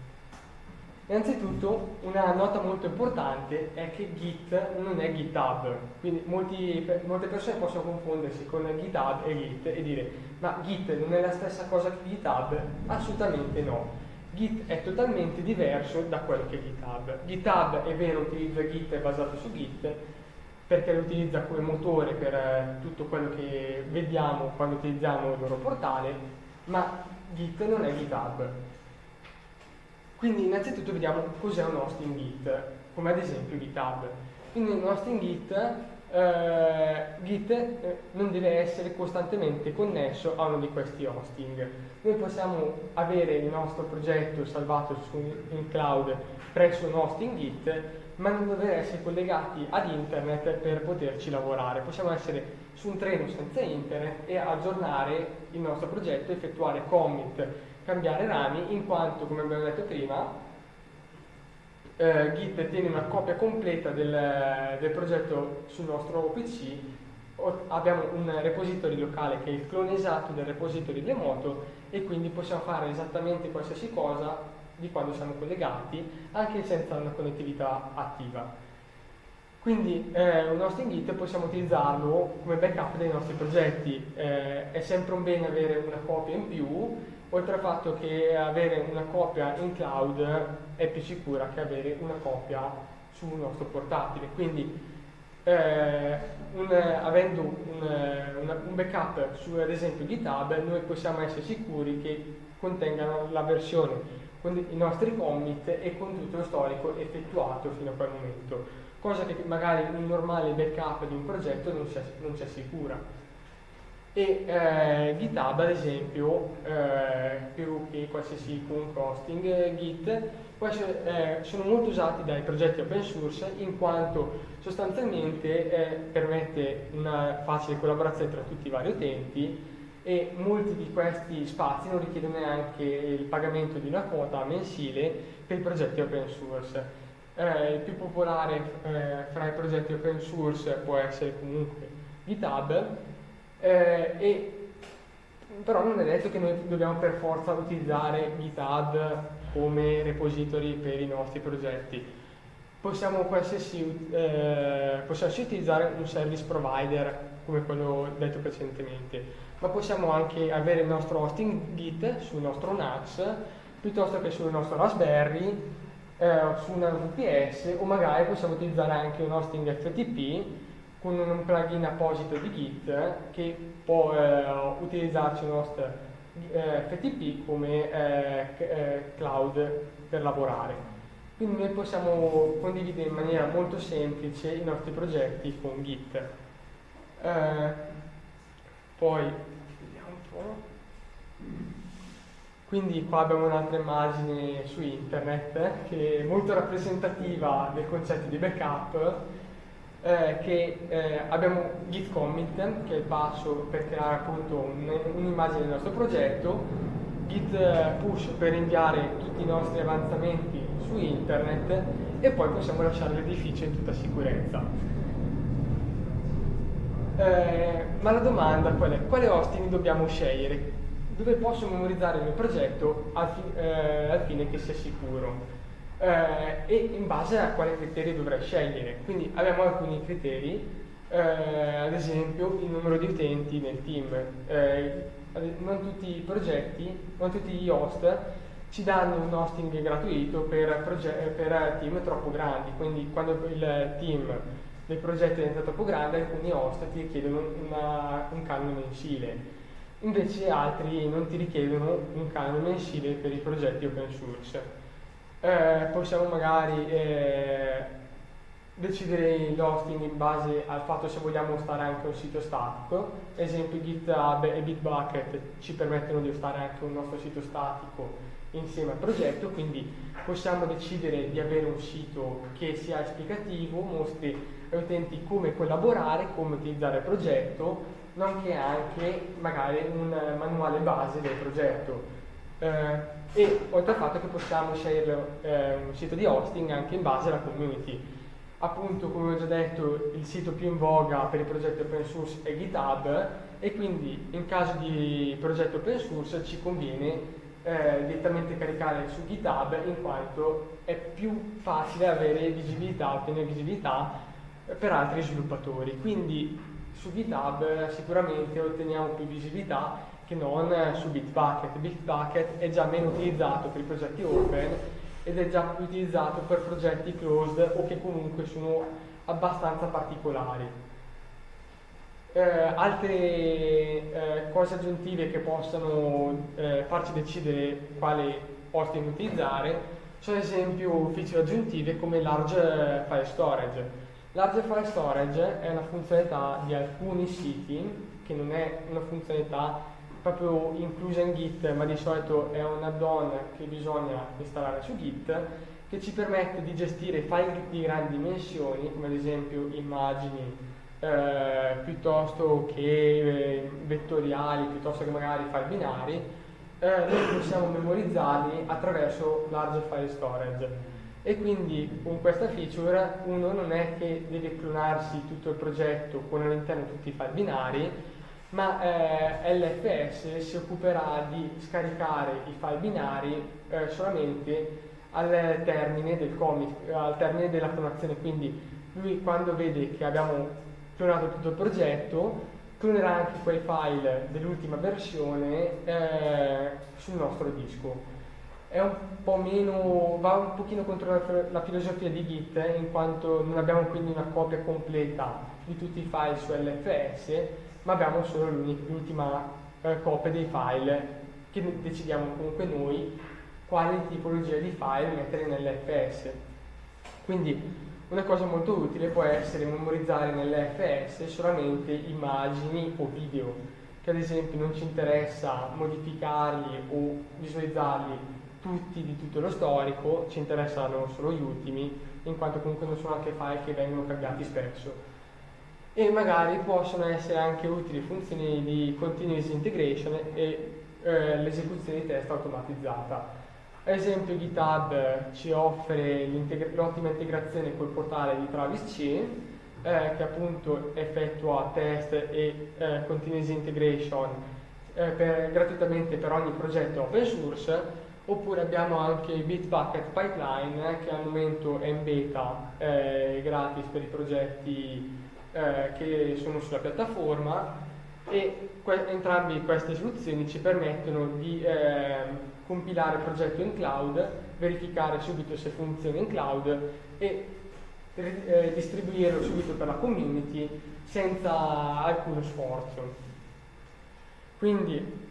Innanzitutto una nota molto importante è che Git non è GitHub, quindi molti, molte persone possono confondersi con GitHub e Git e dire ma Git non è la stessa cosa che GitHub? Assolutamente no. Git è totalmente diverso da quello che è GitHub. GitHub è vero utilizza Git, è basato su Git, perché lo utilizza come motore per eh, tutto quello che vediamo quando utilizziamo il loro portale, ma Git non è GitHub. Quindi innanzitutto vediamo cos'è un hosting Git, come ad esempio GitHub. Quindi un hosting Git eh, Git eh, non deve essere costantemente connesso a uno di questi hosting. Noi possiamo avere il nostro progetto salvato su, in cloud presso un hosting Git, ma non dover essere collegati ad internet per poterci lavorare. Possiamo essere su un treno senza internet e aggiornare il nostro progetto, effettuare commit, cambiare rami, in quanto, come abbiamo detto prima, eh, Git tiene una copia completa del, del, progetto sul nostro PC, abbiamo un repository locale che è il clone esatto del repository remoto e quindi possiamo fare esattamente qualsiasi cosa di quando siamo collegati, anche senza una connettività attiva. Quindi eh, un hosting Git possiamo utilizzarlo come backup dei nostri progetti, eh, è sempre un bene avere una copia in più oltre al fatto che avere una copia in cloud è più sicura che avere una copia sul nostro portatile. Quindi eh, un, avendo un, una, un, backup su ad esempio GitHub noi possiamo essere sicuri che contengano la versione con i nostri commit e con tutto lo storico effettuato fino a quel momento, cosa che magari un normale backup di un progetto non ci assicura e eh, GitHub ad esempio eh, più che qualsiasi comunque hosting eh, Git essere, eh, sono molto usati dai progetti open source in quanto sostanzialmente eh, permette una facile collaborazione tra tutti i vari utenti e molti di questi spazi non richiedono neanche il pagamento di una quota mensile per i progetti open source. Eh, il più popolare fra i progetti open source può essere comunque GitHub eh, e, però non è detto che noi dobbiamo per forza utilizzare GitHub come repository per i nostri progetti. Possiamo qualsiasi, eh, possiamo utilizzare un service provider come quello detto precedentemente, ma possiamo anche avere il nostro hosting Git sul nostro NAS piuttosto che sul nostro Raspberry, eh, su una VPS o magari possiamo utilizzare anche un hosting FTP con un plugin apposito di Git che può eh, utilizzarci il nostro eh, FTP come eh, eh, cloud per lavorare. Quindi noi possiamo condividere in maniera molto semplice i nostri progetti con Git. Eh, poi, vediamo un po'. Quindi qua abbiamo un'altra immagine su internet che è molto rappresentativa del concetto di backup eh, che eh, abbiamo git commit, che è il passo per creare appunto un'immagine del nostro progetto, git eh, push per inviare tutti i nostri avanzamenti su internet e poi possiamo lasciare l'edificio in tutta sicurezza. Eh, ma la domanda qual è? Quale hosting dobbiamo scegliere? Dove posso memorizzare il mio progetto al, fi eh, al fine che sia sicuro? Eh, e in base a quale criterio dovrei scegliere. Quindi abbiamo alcuni criteri, eh, ad esempio il numero di utenti nel team. Eh, non tutti i progetti, non tutti gli host ci danno un hosting gratuito per, per team troppo grandi, quindi quando il team del progetto diventa troppo grande alcuni host ti richiedono una, un canone mensile, invece altri non ti richiedono un canone mensile per i progetti open source eh, possiamo magari eh, decidere l'hosting in base al fatto se vogliamo stare anche un sito statico, esempio GitHub e Bitbucket ci permettono di stare anche un nostro sito statico insieme al progetto, quindi possiamo decidere di avere un sito che sia esplicativo, mostri agli utenti come collaborare, come utilizzare il progetto, nonché anche magari un manuale base del progetto. Eh, e oltre al fatto che possiamo scegliere eh, un sito di hosting anche in base alla community. Appunto, come ho già detto, il sito più in voga per i progetti open source è GitHub e quindi in caso di progetto open source ci conviene eh, direttamente caricare su GitHub in quanto è più facile avere visibilità, ottenere visibilità per altri sviluppatori. Quindi su GitHub sicuramente otteniamo più visibilità che non su Bitbucket. Bitbucket è già meno utilizzato per i progetti open ed è già più utilizzato per progetti closed o che comunque sono abbastanza particolari. Eh, altre eh, cose aggiuntive che possono eh, farci decidere quale hosting utilizzare sono ad esempio feature aggiuntive come large file storage. Large File Storage è una funzionalità di alcuni siti, che non è una funzionalità proprio inclusa in Git, ma di solito è un add-on che bisogna installare su Git, che ci permette di gestire file di grandi dimensioni, come ad esempio immagini, eh, piuttosto che eh, vettoriali, piuttosto che magari file binari, eh, noi possiamo memorizzarli attraverso large file storage. E quindi con questa feature uno non è che deve clonarsi tutto il progetto con all'interno tutti i file binari, ma eh, LFS si occuperà di scaricare i file binari eh, solamente al termine del commit, al termine della clonazione, quindi lui quando vede che abbiamo clonato tutto il progetto, clonerà anche quei file dell'ultima versione eh, sul nostro disco. È un po' meno, va un pochino contro la, la, filosofia di Git in quanto non abbiamo quindi una copia completa di tutti i file su LFS ma abbiamo solo l'ultima eh, copia dei file che decidiamo comunque noi quale tipologia di file mettere nell'FS quindi una cosa molto utile può essere memorizzare nell'FS solamente immagini o video che ad esempio non ci interessa modificarli o visualizzarli tutti di tutto lo storico, ci interessano solo gli ultimi, in quanto comunque non sono anche file che vengono cambiati spesso. E magari possono essere anche utili funzioni di continuous integration e eh, l'esecuzione di test automatizzata. Ad esempio GitHub ci offre l'ottima integrazione col portale di Travis C, eh, che appunto effettua test e eh, continuous integration eh, per, gratuitamente per ogni progetto open source oppure abbiamo anche Bitbucket Pipeline che al momento è in beta eh, gratis per i progetti eh, che sono sulla piattaforma e que entrambe queste soluzioni ci permettono di eh, compilare il progetto in cloud, verificare subito se funziona in cloud e eh, distribuirlo subito per la community senza alcuno sforzo. Quindi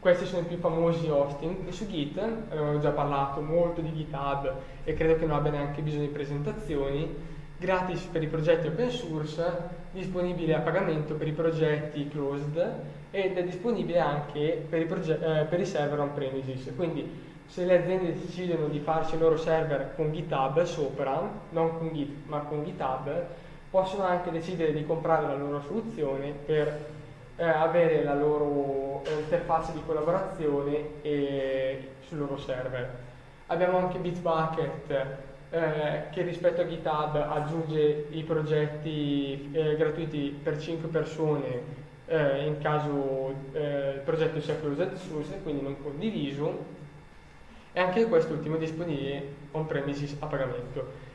questi sono i più famosi hosting su Git, abbiamo già parlato molto di GitHub e credo che non abbia neanche bisogno di presentazioni, gratis per i progetti open source, disponibile a pagamento per i progetti closed ed è disponibile anche per i, eh, per i server on-premises. Quindi se le aziende decidono di farci il loro server con GitHub sopra, non con Git ma con GitHub, possono anche decidere di comprare la loro soluzione per eh, avere la loro eh, interfaccia di collaborazione e, sul loro server. Abbiamo anche Bitbucket eh, che rispetto a GitHub aggiunge i progetti eh, gratuiti per 5 persone eh, in caso eh, il progetto sia closed source, quindi non condiviso, e anche quest'ultimo è disponibile on-premises a pagamento.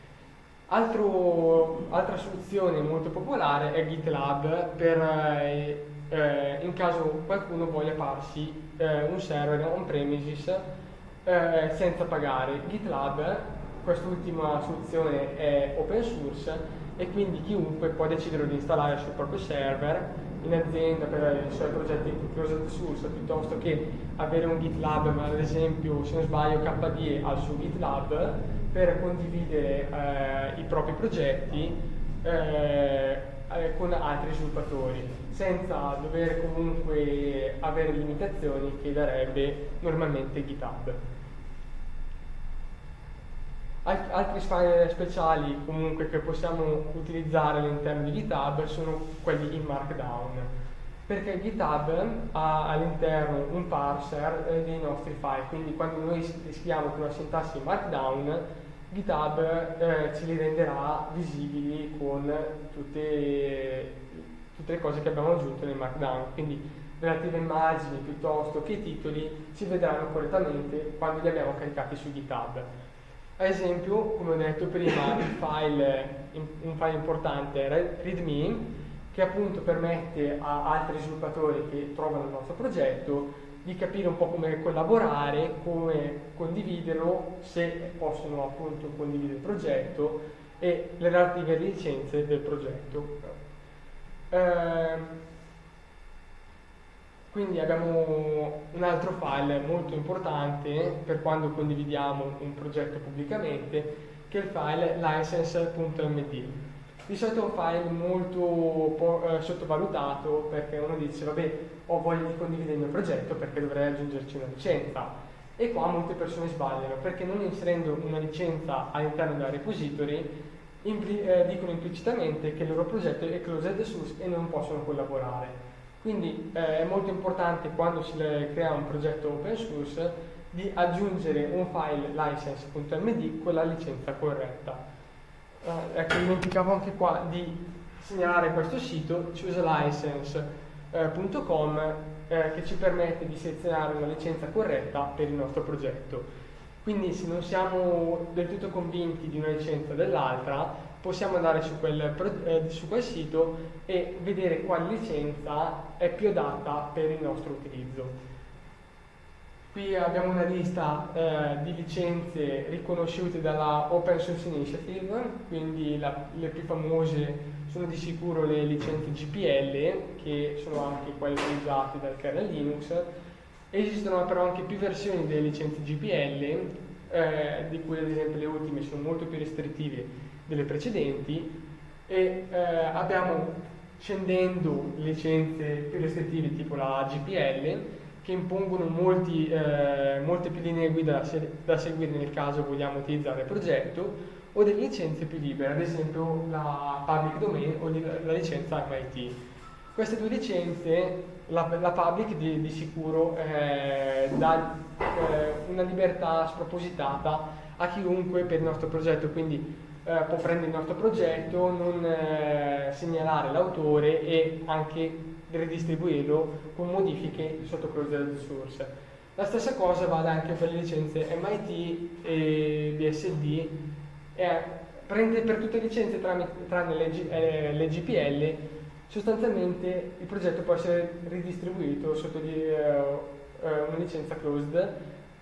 Altro, altra soluzione molto popolare è GitLab per eh, eh, in caso qualcuno voglia farsi eh, un server on-premises eh, senza pagare. GitLab, quest'ultima soluzione è open source e quindi chiunque può decidere di installare sul proprio server in azienda per i suoi progetti closed source piuttosto che avere un GitLab, ma ad esempio se non sbaglio KDE al suo GitLab per condividere eh, i propri progetti eh, eh, con altri sviluppatori, senza dover comunque avere limitazioni che darebbe normalmente GitHub. Altri file speciali comunque che possiamo utilizzare all'interno di GitHub sono quelli in Markdown. Perché GitHub ha all'interno un parser eh, dei nostri file, quindi quando noi scriviamo con una sintassi Markdown GitHub eh, ce li renderà visibili con tutte, tutte, le cose che abbiamo aggiunto nel Markdown, quindi relative immagini piuttosto che titoli si vedranno correttamente quando li abbiamo caricati su GitHub. Ad esempio, come ho detto prima, file, un file importante è README, che appunto permette a altri sviluppatori che trovano il nostro progetto di capire un po' come collaborare, come condividerlo, se possono appunto condividere il progetto e le relative licenze del progetto. Eh, quindi abbiamo un altro file molto importante per quando condividiamo un progetto pubblicamente, che è il file license.md. Di solito è un file molto eh, sottovalutato perché uno dice vabbè ho voglia di condividere il mio progetto perché dovrei aggiungerci una licenza. E qua molte persone sbagliano perché non inserendo una licenza all'interno della repository impli- eh, dicono implicitamente che il loro progetto è closed source e non possono collaborare. Quindi eh, è molto importante quando si crea un progetto open source di aggiungere un file license.md con la licenza corretta. Uh, ecco, dimenticavo anche qua di segnalare questo sito, chooselicense.com, eh, che ci permette di selezionare una licenza corretta per il nostro progetto. Quindi se non siamo del tutto convinti di una licenza o dell'altra, possiamo andare su quel, eh, su quel, sito e vedere quale licenza è più adatta per il nostro utilizzo. Qui abbiamo una lista eh, di licenze riconosciute dalla Open Source Initiative, quindi la, le più famose sono di sicuro le licenze GPL, che sono anche quelle utilizzate dal kernel Linux. Esistono però anche più versioni delle licenze GPL, eh, di cui ad esempio le ultime sono molto più restrittive delle precedenti, e eh, abbiamo scendendo licenze più restrittive tipo la GPL, che impongono molti, eh, molte più linee guida da, da, seguire nel caso vogliamo utilizzare il progetto, o delle licenze più libere, ad esempio la public domain o la licenza MIT. Queste due licenze, la, la public di, di sicuro eh, dà eh, una libertà spropositata a chiunque per il nostro progetto, quindi eh, può prendere il nostro progetto, non eh, segnalare l'autore e anche ridistribuirlo con modifiche sotto closed source. La stessa cosa vale anche per le licenze MIT e BSD, eh, prende per tutte le licenze tranne, tranne le, eh, le, GPL, sostanzialmente il progetto può essere ridistribuito sotto di, eh, una licenza closed,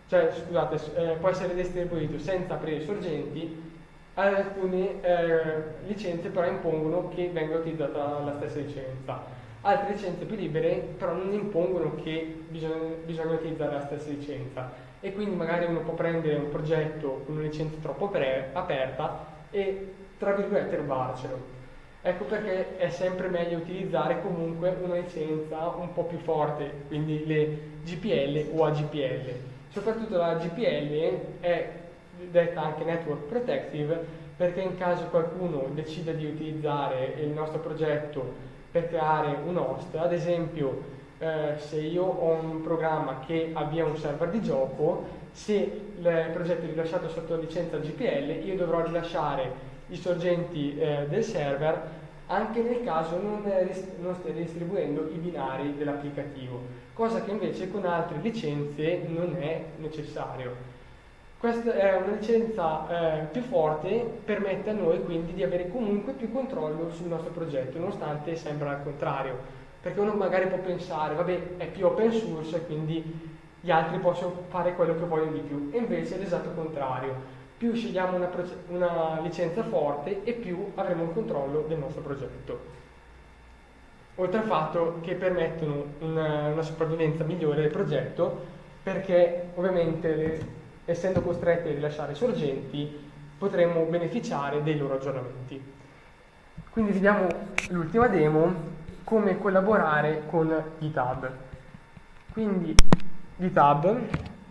cioè scusate, eh, può essere distribuito senza aprire sorgenti, alcune eh, licenze però impongono che venga utilizzata la stessa licenza. Altre licenze più libere però non impongono che bisogna, bisogna utilizzare la stessa licenza e quindi magari uno può prendere un progetto con una licenza troppo aperta e tra virgolette rubarcelo. Ecco perché è sempre meglio utilizzare comunque una licenza un po' più forte, quindi le GPL o AGPL. Soprattutto la GPL è detta anche Network Protective perché in caso qualcuno decida di utilizzare il nostro progetto per creare un host, ad esempio eh, se io ho un programma che avvia un server di gioco, se il progetto è rilasciato sotto licenza GPL, io dovrò rilasciare i sorgenti eh, del server anche nel caso non, non stia distribuendo i binari dell'applicativo, cosa che invece con altre licenze non è necessario. Questa è una licenza eh, più forte, permette a noi quindi di avere comunque più controllo sul nostro progetto, nonostante sembra al contrario, perché uno magari può pensare, vabbè, è più open source, quindi gli altri possono fare quello che vogliono di più, e invece è l'esatto contrario. Più scegliamo una, una licenza forte e più avremo un controllo del nostro progetto. Oltre al fatto che permettono una, una sopravvivenza migliore del progetto, perché ovviamente le, essendo costretti a rilasciare sorgenti, potremmo beneficiare dei loro aggiornamenti. Quindi vediamo l'ultima demo, come collaborare con GitHub. Quindi GitHub,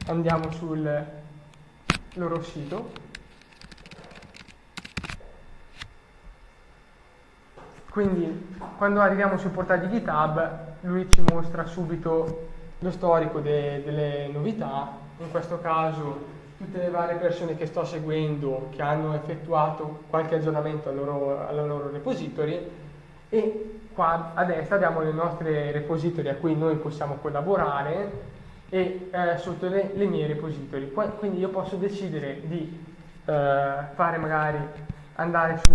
andiamo sul loro sito. Quindi quando arriviamo sul portale di GitHub lui ci mostra subito lo storico de delle novità in questo caso tutte le varie persone che sto seguendo che hanno effettuato qualche aggiornamento al loro, alla loro repository e qua a destra abbiamo le nostre repository a cui noi possiamo collaborare e eh, sotto le, le, mie repository. Poi, quindi io posso decidere di eh, fare magari andare su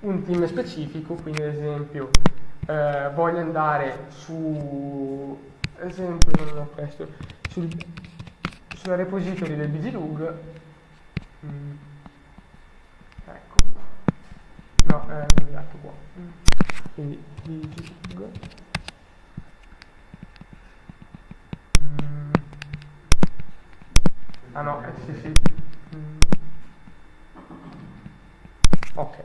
un team specifico, quindi ad esempio eh, voglio andare su esempio non questo, sul sulla repository del bglug mm. ecco no, è sbagliato qua quindi bglug mm. ah no, eh, sì sì mm. ok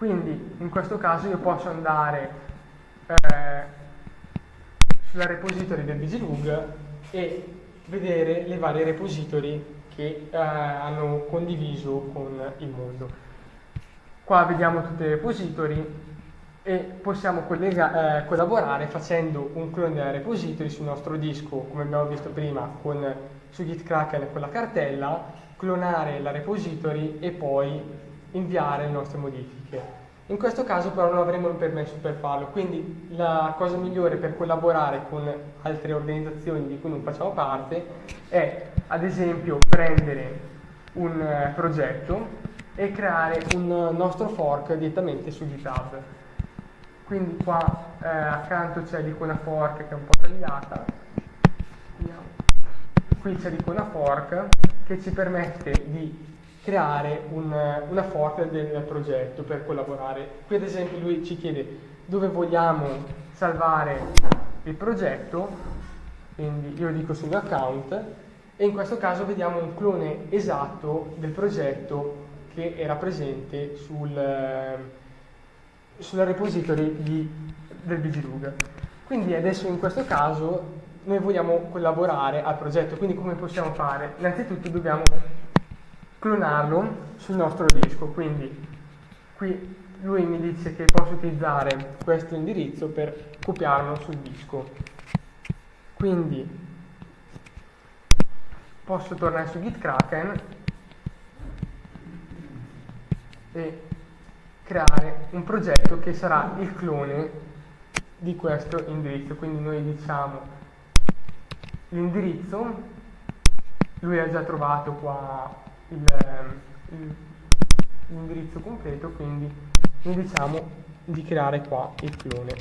Quindi in questo caso io posso andare eh, sulla repository del Vigilug e vedere le varie repository che eh, hanno condiviso con il mondo. Qua vediamo tutte le repository e possiamo eh, collaborare facendo un clone della repository sul nostro disco, come abbiamo visto prima, con, su Git Kraken con la cartella, clonare la repository e poi inviare le nostre modifiche. In questo caso però non avremo il permesso per farlo, quindi la cosa migliore per collaborare con altre organizzazioni di cui non facciamo parte è ad esempio prendere un eh, progetto e creare un nostro fork direttamente su GitHub. Quindi qua eh, accanto c'è l'icona fork che è un po' tagliata, qui c'è l'icona fork che ci permette di creare un, una fork del progetto per collaborare. Qui ad esempio lui ci chiede dove vogliamo salvare il progetto, quindi io dico sul mio account, e in questo caso vediamo un clone esatto del progetto che era presente sul, sulla repository di, del BGLUG. Quindi adesso in questo caso noi vogliamo collaborare al progetto, quindi come possiamo fare? Innanzitutto dobbiamo clonarlo sul nostro disco, quindi qui lui mi dice che posso utilizzare questo indirizzo per copiarlo sul disco. Quindi posso tornare su gitkraken e creare un progetto che sarà il clone di questo indirizzo. Quindi noi diciamo l'indirizzo, lui ha già trovato qua l'indirizzo completo, quindi noi diciamo di creare qua il clone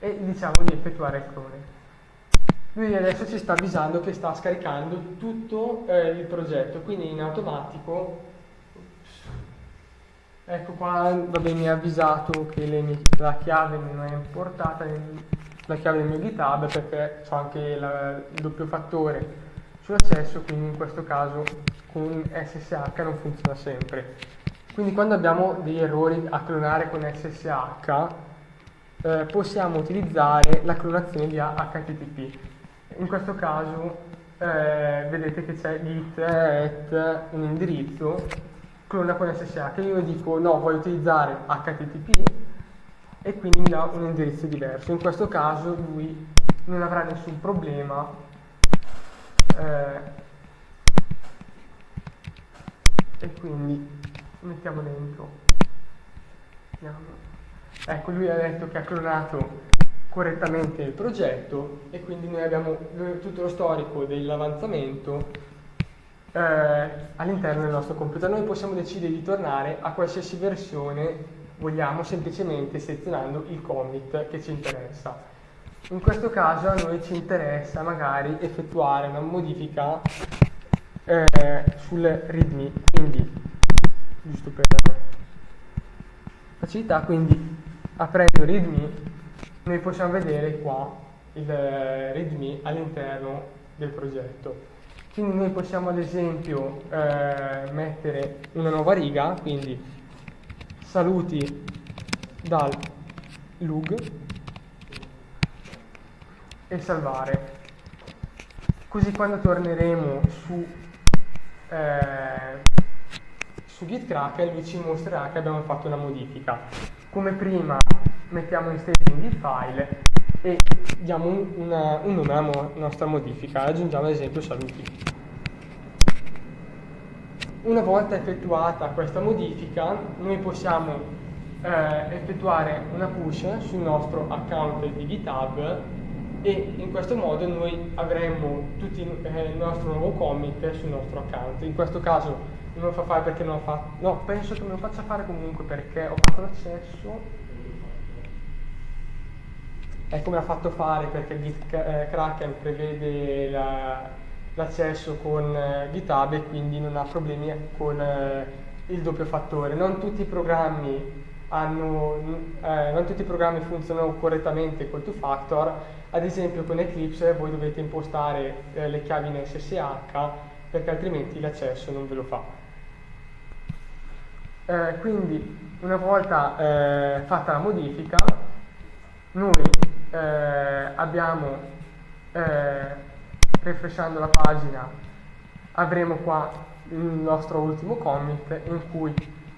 e diciamo di effettuare il clone. Lui adesso ci sta avvisando che sta scaricando tutto eh, il progetto, quindi in automatico Ecco qua, vabbè, mi ha avvisato che mie, la chiave non è importata, la chiave del mio GitHub perché ho anche la, il doppio fattore sull'accesso, quindi in questo caso con SSH non funziona sempre. Quindi quando abbiamo degli errori a clonare con SSH eh, possiamo utilizzare la clonazione via HTTP. In questo caso eh, vedete che c'è git at un indirizzo clona con SSH. Io dico no, voglio utilizzare HTTP e quindi mi dà un indirizzo diverso. In questo caso lui non avrà nessun problema eh, e quindi mettiamo dentro. Ecco lui ha detto che ha clonato correttamente il progetto e quindi noi abbiamo tutto lo storico dell'avanzamento eh, all'interno del nostro computer. Noi possiamo decidere di tornare a qualsiasi versione vogliamo semplicemente selezionando il commit che ci interessa in questo caso a noi ci interessa magari effettuare una modifica eh, sul readme, quindi giusto per facilità, quindi aprendo readme noi possiamo vedere qua il readme all'interno del progetto. Quindi noi possiamo ad esempio eh, mettere una nuova riga, quindi saluti dal lug e salvare. Così quando torneremo su, eh, su GitKraken lui ci mostrerà che abbiamo fatto una modifica. Come prima mettiamo in staging il file e diamo un, una, un nome alla nostra modifica, aggiungiamo ad esempio saluti. Una volta effettuata questa modifica, noi possiamo eh, effettuare una push sul nostro account di GitHub e in questo modo noi avremo tutto eh, il nostro nuovo commit sul nostro account. In questo caso non lo fa fare perché non lo fa, no, penso che me lo faccia fare comunque perché ho fatto l'accesso. È come ha fatto fare perché Git eh, Kraken prevede la, l'accesso con eh, GitHub e quindi non ha problemi con il doppio fattore. Non tutti i programmi hanno, non tutti i programmi funzionano correttamente col two factor, ad esempio con Eclipse voi dovete impostare eh, le chiavi in SSH perché altrimenti l'accesso non ve lo fa. Eh, quindi una volta eh, fatta la modifica, noi eh, abbiamo, eh, refreshando la pagina, avremo qua il nostro ultimo commit in cui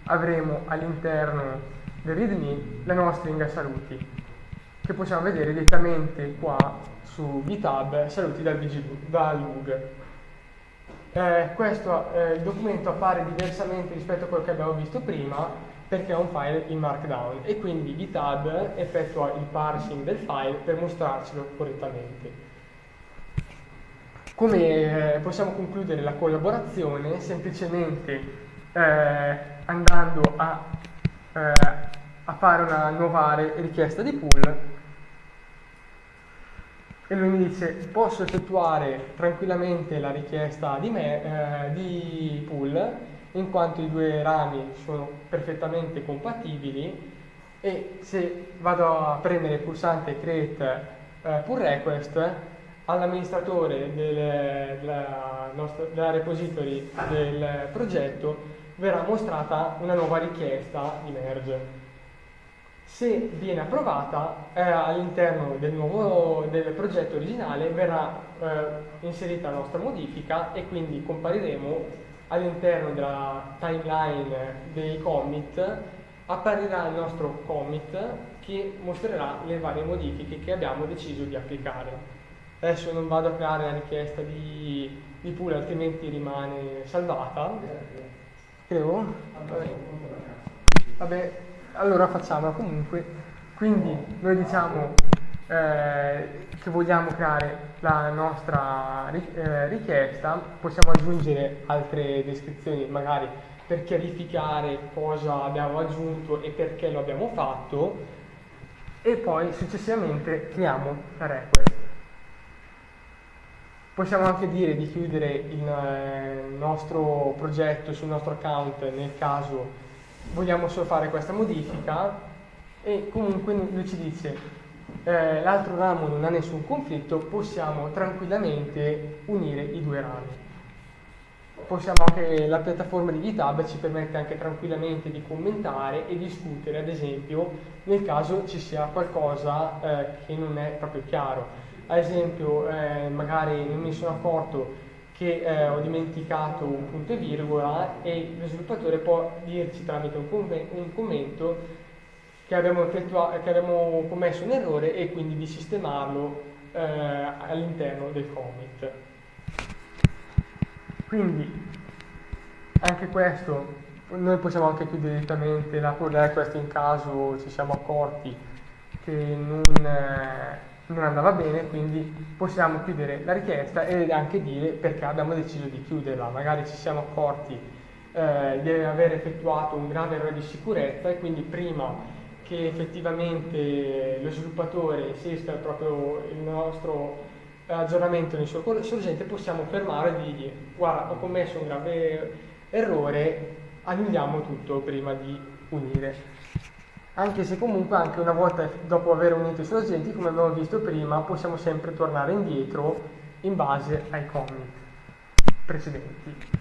avremo all'interno del readme la nostra stringa saluti che possiamo vedere direttamente qua su GitHub saluti dal, VG. Eh, questo eh, il documento appare diversamente rispetto a quello che abbiamo visto prima perché è un file in Markdown e quindi GitHub effettua il parsing del file per mostrarcelo correttamente. Come eh, possiamo concludere la collaborazione? Semplicemente eh, andando a, eh, a, fare una nuova richiesta di pool e lui mi dice posso effettuare tranquillamente la richiesta di, me, eh, di pool in quanto i due rami sono perfettamente compatibili e se vado a premere il pulsante create eh, pull request all'amministratore del, della, della repository del progetto verrà mostrata una nuova richiesta di merge. Se viene approvata, eh, all'interno del, nuovo, del progetto originale verrà eh, inserita la nostra modifica e quindi compariremo all'interno della timeline dei commit apparirà il nostro commit che mostrerà le varie modifiche che abbiamo deciso di applicare. Adesso non vado a creare la richiesta di, di pool, altrimenti rimane salvata. Credo? Vabbè. Vabbè, allora facciamola comunque. Quindi noi diciamo eh, che vogliamo creare la nostra eh, richiesta, possiamo aggiungere altre descrizioni magari per chiarificare cosa abbiamo aggiunto e perché lo abbiamo fatto e poi successivamente creiamo la request. Possiamo anche dire di chiudere il eh, nostro progetto sul nostro account nel caso vogliamo solo fare questa modifica e comunque lui ci dice eh, l'altro ramo non ha nessun conflitto, possiamo tranquillamente unire i due rami. Possiamo anche, la piattaforma di GitHub ci permette anche tranquillamente di commentare e discutere, ad esempio, nel caso ci sia qualcosa eh, che non è proprio chiaro. Ad esempio, eh, magari non mi sono accorto che eh, ho dimenticato un punto e virgola e lo sviluppatore può dirci tramite un, un commento che abbiamo, che abbiamo commesso un errore e quindi di sistemarlo eh, all'interno del commit. Quindi anche questo noi possiamo anche chiudere direttamente la pull request in caso ci siamo accorti che non, eh, non, andava bene, quindi possiamo chiudere la richiesta e anche dire perché abbiamo deciso di chiuderla. Magari ci siamo accorti eh, di aver effettuato un grave errore di sicurezza e quindi prima che effettivamente lo sviluppatore esista proprio il nostro aggiornamento nel suo sorgente possiamo fermare e dirgli guarda ho commesso un grave errore annulliamo tutto prima di unire anche se comunque anche una volta dopo aver unito i sorgenti come abbiamo visto prima possiamo sempre tornare indietro in base ai commit precedenti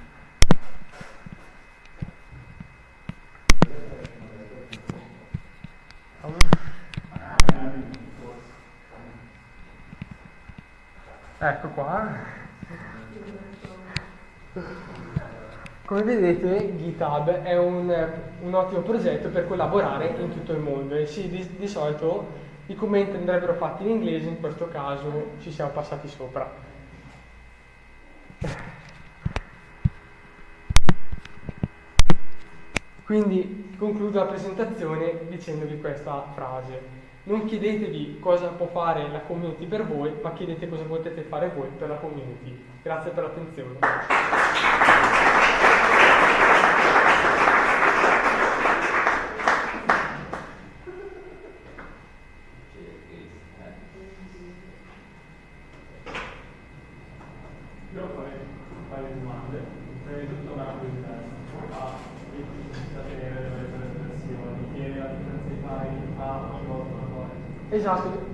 Ecco qua. Come vedete GitHub è un, un, ottimo progetto per collaborare in tutto il mondo e sì, di, di solito i commenti andrebbero fatti in inglese, in questo caso ci siamo passati sopra. Quindi concludo la presentazione dicendovi questa frase. Non chiedetevi cosa può fare la community per voi, ma chiedete cosa potete fare voi per la community. Grazie per l'attenzione.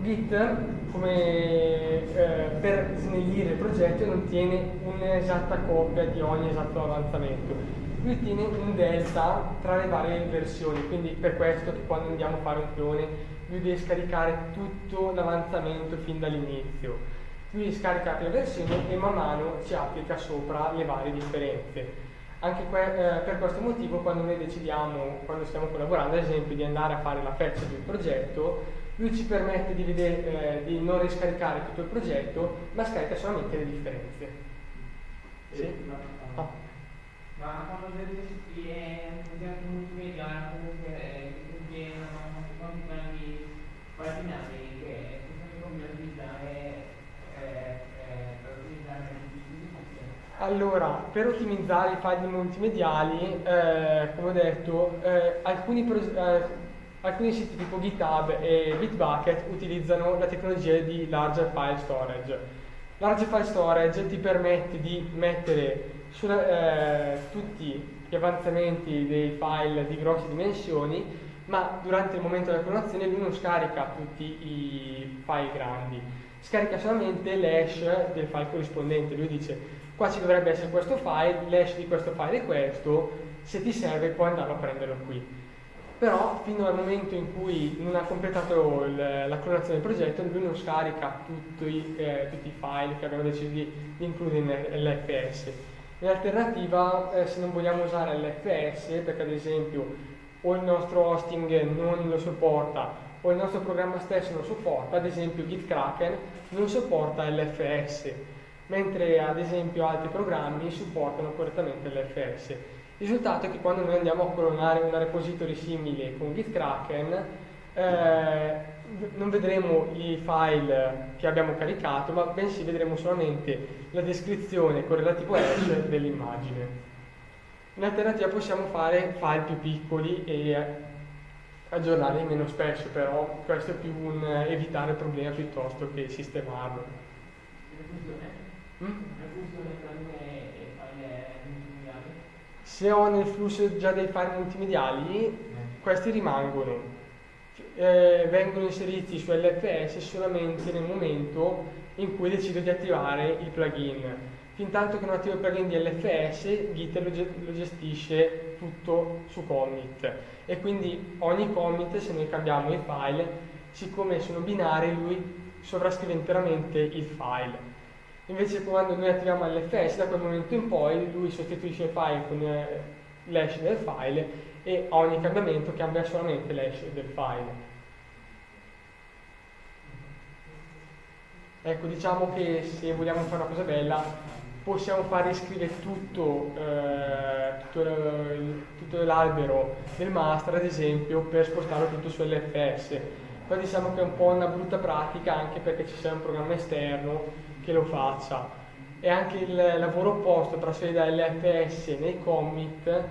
Git come eh, per snellire il progetto non tiene un'esatta copia di ogni esatto avanzamento. lui tiene un delta tra le varie versioni, quindi per questo che quando andiamo a fare un clone lui deve scaricare tutto l'avanzamento fin dall'inizio. Lui scarica le versioni e man mano ci applica sopra le varie differenze. Anche que- eh, per questo motivo quando noi decidiamo, quando stiamo collaborando ad esempio, di andare a fare la fetch del progetto, lui ci permette di, vedere, eh, di non riscaricare tutto il progetto, ma scarica solamente le differenze. Sì? Ma, ah. ma quando viene un multimedia comunque eh, che contiene quanti grandi paginali che sono come utilizzare allora, per ottimizzare i file multimediali, eh, come ho detto, eh, alcuni, eh, alcuni, siti tipo GitHub e Bitbucket utilizzano la tecnologia di Large File Storage. Large File Storage ti permette di mettere sulla, eh, tutti gli avanzamenti dei file di grosse dimensioni, ma durante il momento della clonazione lui non scarica tutti i file grandi, scarica solamente l'hash del file corrispondente. Lui dice qua ci dovrebbe essere questo file, l'hash di questo file è questo, se ti serve puoi andare a prenderlo qui. Però fino al momento in cui non ha completato il, la clonazione del progetto, lui non scarica tutti, eh, tutti i file che abbiamo deciso di, di includere nell'FS. In alternativa, eh, se non vogliamo usare l'FS, perché ad esempio o il nostro hosting non lo supporta o il nostro programma stesso non supporta, ad esempio GitKraken non supporta l'FS mentre ad esempio altri programmi supportano correttamente l'FS. Il risultato è che quando noi andiamo a clonare una repository simile con GitKraken, eh, non vedremo i file che abbiamo caricato, ma bensì vedremo solamente la descrizione con relativo hash dell'immagine. In alternativa possiamo fare file più piccoli e aggiornarli meno spesso, però questo è più un evitare il problema piuttosto che sistemarlo. Mm? Se ho nel flusso già dei file multimediali, questi rimangono. Eh, vengono inseriti su LFS solamente nel momento in cui decido di attivare il plugin. Fin tanto che non attivo il plugin di LFS, Git lo, lo gestisce tutto su commit e quindi ogni commit, se noi cambiamo i file, siccome sono binari, lui sovrascrive interamente il file. Invece quando noi attiviamo l'FS, da quel momento in poi lui sostituisce il file con eh, l'hash del file e ogni cambiamento cambia solamente l'hash del file. Ecco, diciamo che se vogliamo fare una cosa bella, possiamo far riscrivere tutto, eh, tutto, l'albero del master, ad esempio, per spostarlo tutto su LFS. Poi diciamo che è un po' una brutta pratica anche perché ci sia un programma esterno che lo faccia e anche il lavoro opposto trasferire dall'FS nei commit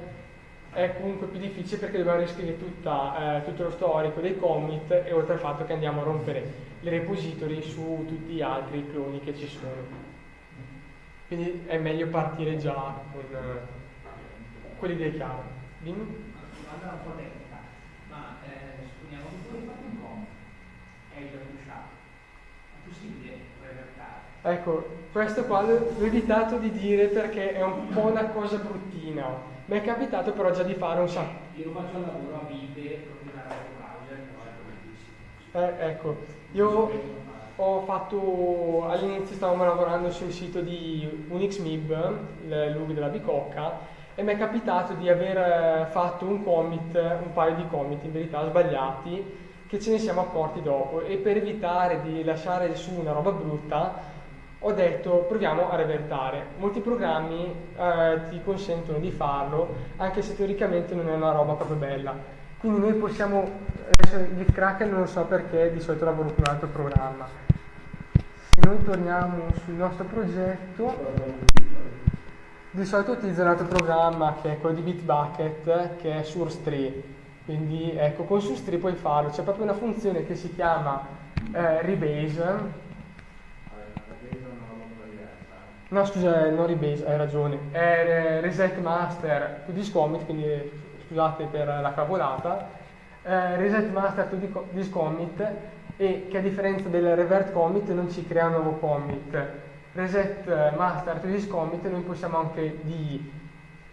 è comunque più difficile perché dobbiamo riscrivere tutta, eh, tutto lo storico dei commit e oltre al fatto che andiamo a rompere le repository su tutti gli altri cloni che ci sono. Quindi è meglio partire già con eh, quelli dei chiari. Dimmi. Allora un po' tecnica, ma eh, supponiamo che tu hai fatto un commit e hai già pushato. È possibile Ecco, questo qua l'ho evitato di dire perché è un po' una cosa bruttina. Mi è capitato però già di fare un sacco. Io faccio un lavoro a vite. Eh, ecco, io ho fatto all'inizio stavamo lavorando sul sito di UnixMib, il LUG della Bicocca, e mi è capitato di aver eh, fatto un commit, un paio di commit in verità sbagliati, che ce ne siamo accorti dopo e per evitare di lasciare su una roba brutta ho detto proviamo a revertare. Molti programmi eh, ti consentono di farlo, anche se teoricamente non è una roba proprio bella. Quindi noi possiamo, adesso GitKraken non lo so perché, di solito lavoro con un altro programma. Se noi torniamo sul nostro progetto, di solito utilizzo un altro programma che è quello di Bitbucket, che è Source3. Quindi ecco, con Source3 puoi farlo, c'è proprio una funzione che si chiama eh, Rebase, No, scusa, non Rebase, hai ragione. È Reset Master to this commit, quindi scusate per la cavolata. Eh, reset Master to this commit e che a differenza del revert commit non ci crea un nuovo commit. Reset Master to this commit noi possiamo anche di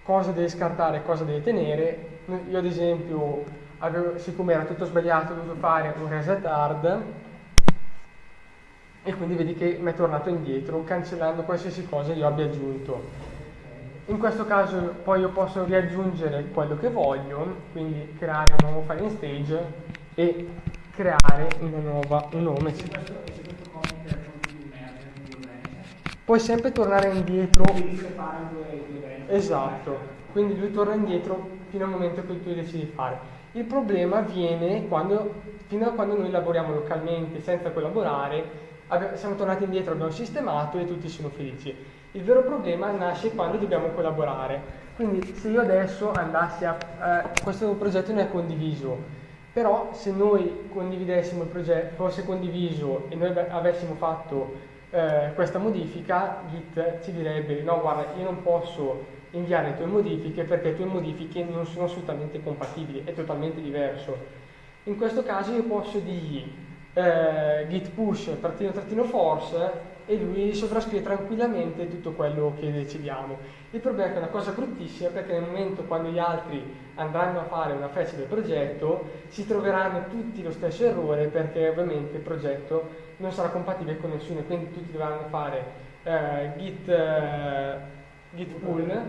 cosa deve scartare e cosa deve tenere. Io ad esempio, avevo, siccome era tutto sbagliato, ho dovuto fare un reset hard e quindi vedi che mi è tornato indietro cancellando qualsiasi cosa io abbia aggiunto. In questo caso poi io posso riaggiungere quello che voglio, quindi creare un nuovo file in stage e creare una nuova, un nome. Puoi sempre tornare indietro. Esatto, quindi lui torna indietro fino al momento cui tu decidi di fare. Il problema avviene quando, fino a quando noi lavoriamo localmente senza collaborare siamo tornati indietro, abbiamo sistemato e tutti sono felici. Il vero problema nasce quando dobbiamo collaborare. Quindi se io adesso andassi a... Eh, questo progetto non è condiviso, però se noi condividessimo il progetto, fosse condiviso e noi avessimo fatto eh, questa modifica, Git ci direbbe no guarda io non posso inviare le tue modifiche perché le tue modifiche non sono assolutamente compatibili, è totalmente diverso. In questo caso io posso dirgli eh, git push trattino trattino force e lui sovrascrive tranquillamente tutto quello che decidiamo. Il problema è che è una cosa bruttissima perché nel momento quando gli altri andranno a fare una fetch del progetto si troveranno tutti lo stesso errore perché ovviamente il progetto non sarà compatibile con nessuno e quindi tutti dovranno fare eh, git, eh, git pull,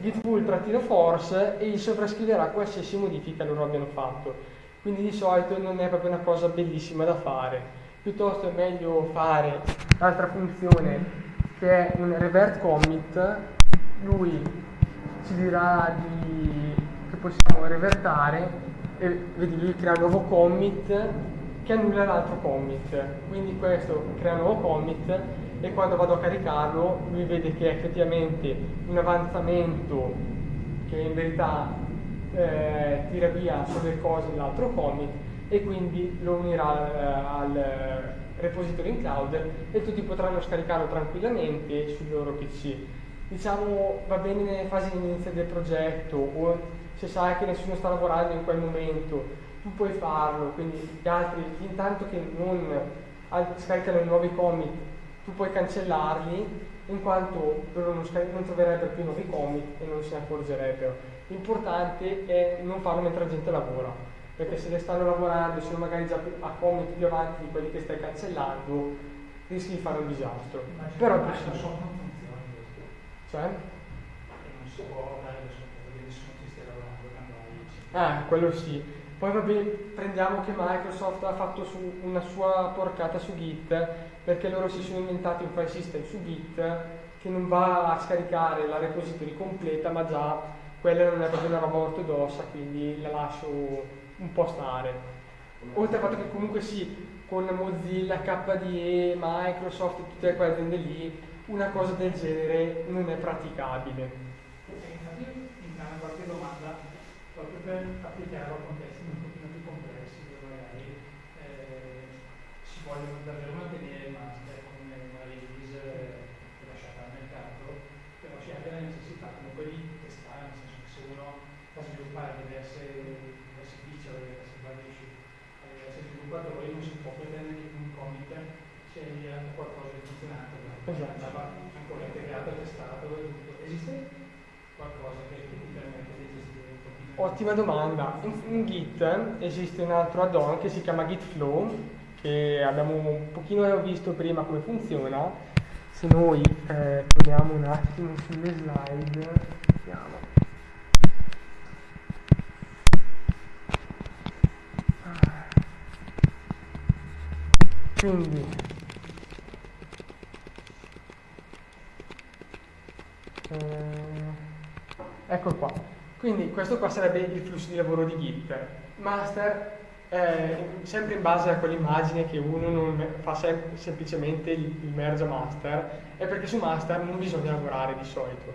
git pull trattino force e gli sovrascriverà qualsiasi modifica loro abbiano fatto quindi di solito non è proprio una cosa bellissima da fare. Piuttosto è meglio fare l'altra funzione che è un revert commit, lui ci dirà di, che possiamo revertare e vedi lui crea un nuovo commit che annulla l'altro commit. Quindi questo crea un nuovo commit e quando vado a caricarlo lui vede che è effettivamente un avanzamento che in verità eh, tira via sulle cose dell'altro commit e quindi lo unirà eh, al repository in cloud e tutti potranno scaricarlo tranquillamente sul loro PC. Diciamo va bene nelle fasi iniziali del progetto o se sai che nessuno sta lavorando in quel momento, tu puoi farlo, quindi gli altri, intanto che non scaricano i nuovi commit, tu puoi cancellarli in quanto loro non, non troverebbero più nuovi commit e non ne accorgerebbero L'importante è non farlo mentre la gente lavora, perché se le stanno lavorando, sono magari già a commit più avanti di quelli che stai cancellando, rischi di fare un disastro. Ma Però non funziona. Cioè? non si può dare sopporto che nessuno ti stia lavorando quando Ah, quello sì. Poi vabbè, prendiamo che Microsoft ha fatto su una sua porcata su Git, perché loro si sono inventati un file system su Git che non va a scaricare la repository completa, ma già quella non è proprio una roba ortodossa, quindi la lascio un po' stare. Oltre al fatto che comunque sì, con Mozilla, KDE, Microsoft, tutte quelle aziende lì, una cosa del genere non è praticabile. infatti in una qualche domanda, proprio per applicarlo a contesti un pochino più complessi, dove magari eh, si vogliono davvero mantenere il master come una release eh, lasciata al mercato, però si abbia la necessità comunque di da sviluppare diverse, diverse feature, diverse variation, sviluppatori, non si può pretendere che un commit sia qualcosa di funzionante, esatto. andava ancora integrato, testato, esiste qualcosa che ti permette di gestire un pochino? Ottima domanda. In, in, Git esiste un altro add-on che si chiama Git Flow, che abbiamo un pochino visto prima come funziona. Se noi eh, torniamo un attimo sulle slide, vediamo. Quindi. Eh, ecco qua. Quindi questo qua sarebbe il flusso di lavoro di Git. Master eh, sempre in base a quell'immagine che uno non fa sem semplicemente il, il merge master è perché su master non bisogna lavorare di solito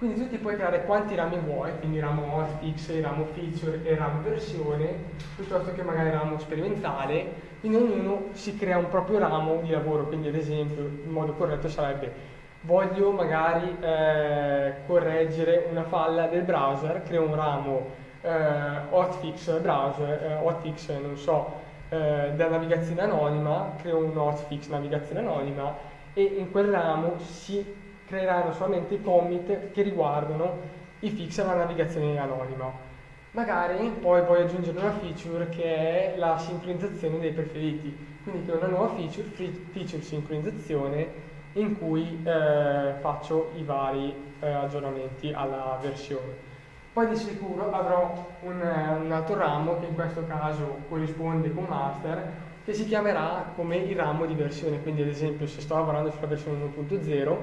quindi tu ti puoi creare quanti rami vuoi, quindi ramo hotfix, ramo feature e ramo versione, piuttosto che magari ramo sperimentale, quindi ognuno si crea un proprio ramo di lavoro, quindi ad esempio il modo corretto sarebbe voglio magari eh, correggere una falla del browser, creo un ramo eh, hotfix browser, eh, hotfix non so, eh, della navigazione anonima, creo un hotfix navigazione anonima e in quel ramo si creeranno solamente i commit che riguardano i fix alla navigazione anonima. Magari poi voglio aggiungere una feature che è la sincronizzazione dei preferiti, quindi che è una nuova feature, feature sincronizzazione in cui eh, faccio i vari eh, aggiornamenti alla versione. Poi di sicuro avrò un, un, altro ramo che in questo caso corrisponde con master che si chiamerà come il ramo di versione, quindi ad esempio se sto lavorando sulla versione 1.0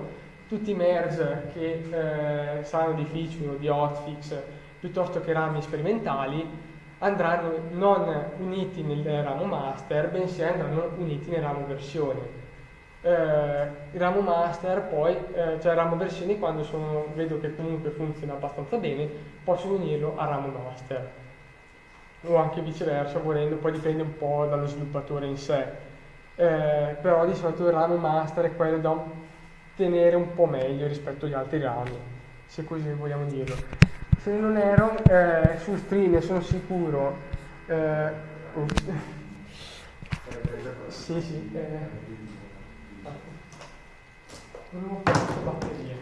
tutti i merge che eh, saranno di feature o di hotfix piuttosto che rami sperimentali andranno non uniti nel ramo master bensì andranno uniti nel ramo versione eh, il ramo master poi, eh, cioè ramo versioni quando sono, vedo che comunque funziona abbastanza bene, posso unirlo al ramo master o anche viceversa volendo, poi dipende un po' dallo sviluppatore in sé. Eh, però di solito il ramo master è quello da tenere un po' meglio rispetto agli altri rami, se così vogliamo dirlo. Se non ero, eh, su Stream sono sicuro. Eh, sì, sì. Eh, non ho queste batterie.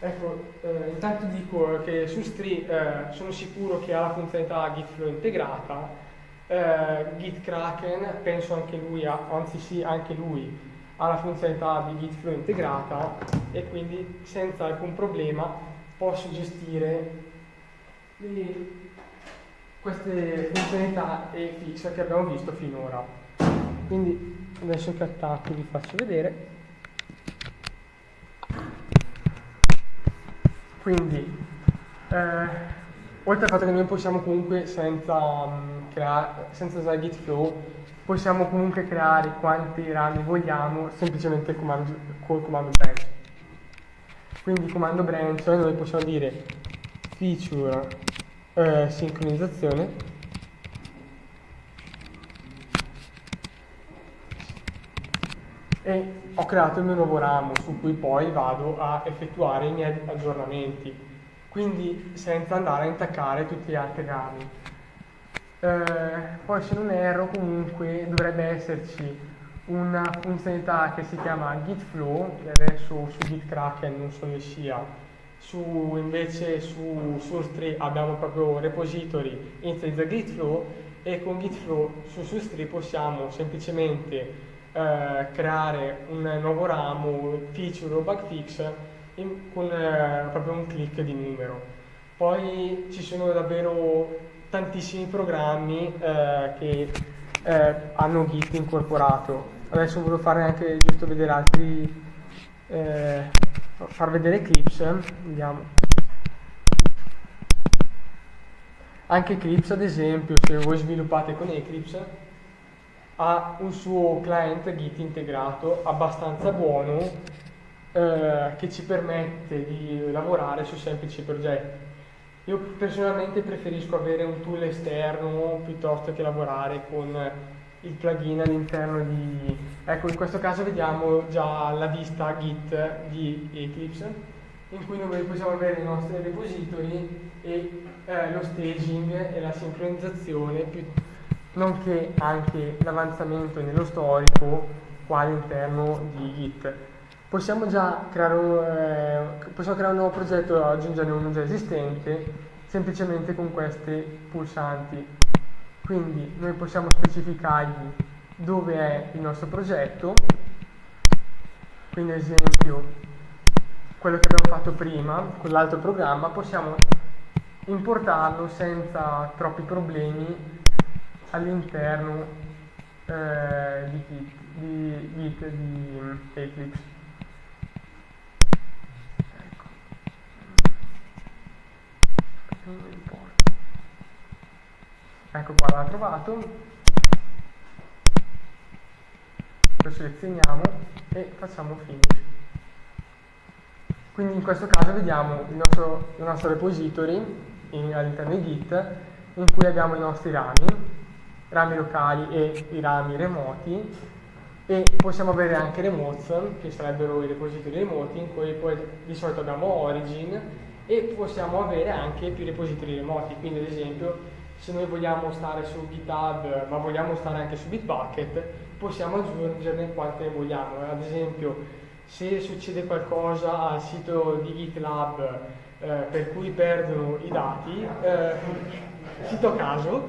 Ecco, eh, intanto dico che su Stri eh, sono sicuro che ha la funzionalità Gitflow integrata, eh, GitKraken penso anche lui, ha, anzi sì, anche lui ha la funzionalità di Gitflow integrata e quindi senza alcun problema posso gestire queste funzionalità e fix che abbiamo visto finora. Quindi adesso che attacco vi faccio vedere quindi eh, oltre al fatto che noi possiamo comunque senza, um, creare, senza usare git possiamo comunque creare quanti rami vogliamo semplicemente comando, col comando branch. Quindi comando branch noi possiamo dire feature eh, sincronizzazione. E ho creato il mio nuovo ramo su cui poi vado a effettuare i miei aggiornamenti, quindi senza andare a intaccare tutti gli altri rami. Eh, poi se non erro comunque dovrebbe esserci una funzionalità che si chiama git flow, che adesso su gitkraken non so se sia, su, invece su source abbiamo proprio repository instead git flow e con git flow su source possiamo semplicemente eh, creare un nuovo ramo, feature o bug fix in, con eh, proprio un clic di numero. Poi ci sono davvero tantissimi programmi eh, che eh, hanno Git incorporato. Adesso volevo fare anche giusto vedere altri, eh, far vedere Eclipse, vediamo. Anche Eclipse ad esempio, se voi sviluppate con Eclipse, ha un suo client Git integrato abbastanza buono eh, che ci permette di lavorare su semplici progetti. Io personalmente preferisco avere un tool esterno piuttosto che lavorare con il plugin all'interno di... Ecco, in questo caso vediamo già la vista Git di Eclipse in cui noi possiamo avere i nostri repository e eh, lo staging e la sincronizzazione nonché anche l'avanzamento nello storico qua all'interno di Git. Possiamo già creare un, eh, possiamo creare un nuovo progetto e aggiungere uno già esistente semplicemente con questi pulsanti. Quindi noi possiamo specificargli dove è il nostro progetto, quindi ad esempio quello che abbiamo fatto prima con l'altro programma possiamo importarlo senza troppi problemi all'interno eh, di, Git, di Git di Eclipse. Ecco. Ecco qua l'ha trovato. Lo selezioniamo e facciamo finish. Quindi in questo caso vediamo il nostro, il nostro repository all'interno di Git in cui abbiamo i nostri rami rami locali e i rami remoti e possiamo avere anche remotes che sarebbero i repository remoti in cui poi di solito abbiamo origin e possiamo avere anche più repository remoti. Quindi ad esempio se noi vogliamo stare su GitHub ma vogliamo stare anche su Bitbucket possiamo aggiungerne quante vogliamo. Ad esempio se succede qualcosa al sito di GitLab eh, per cui perdono i dati, eh, sito caso,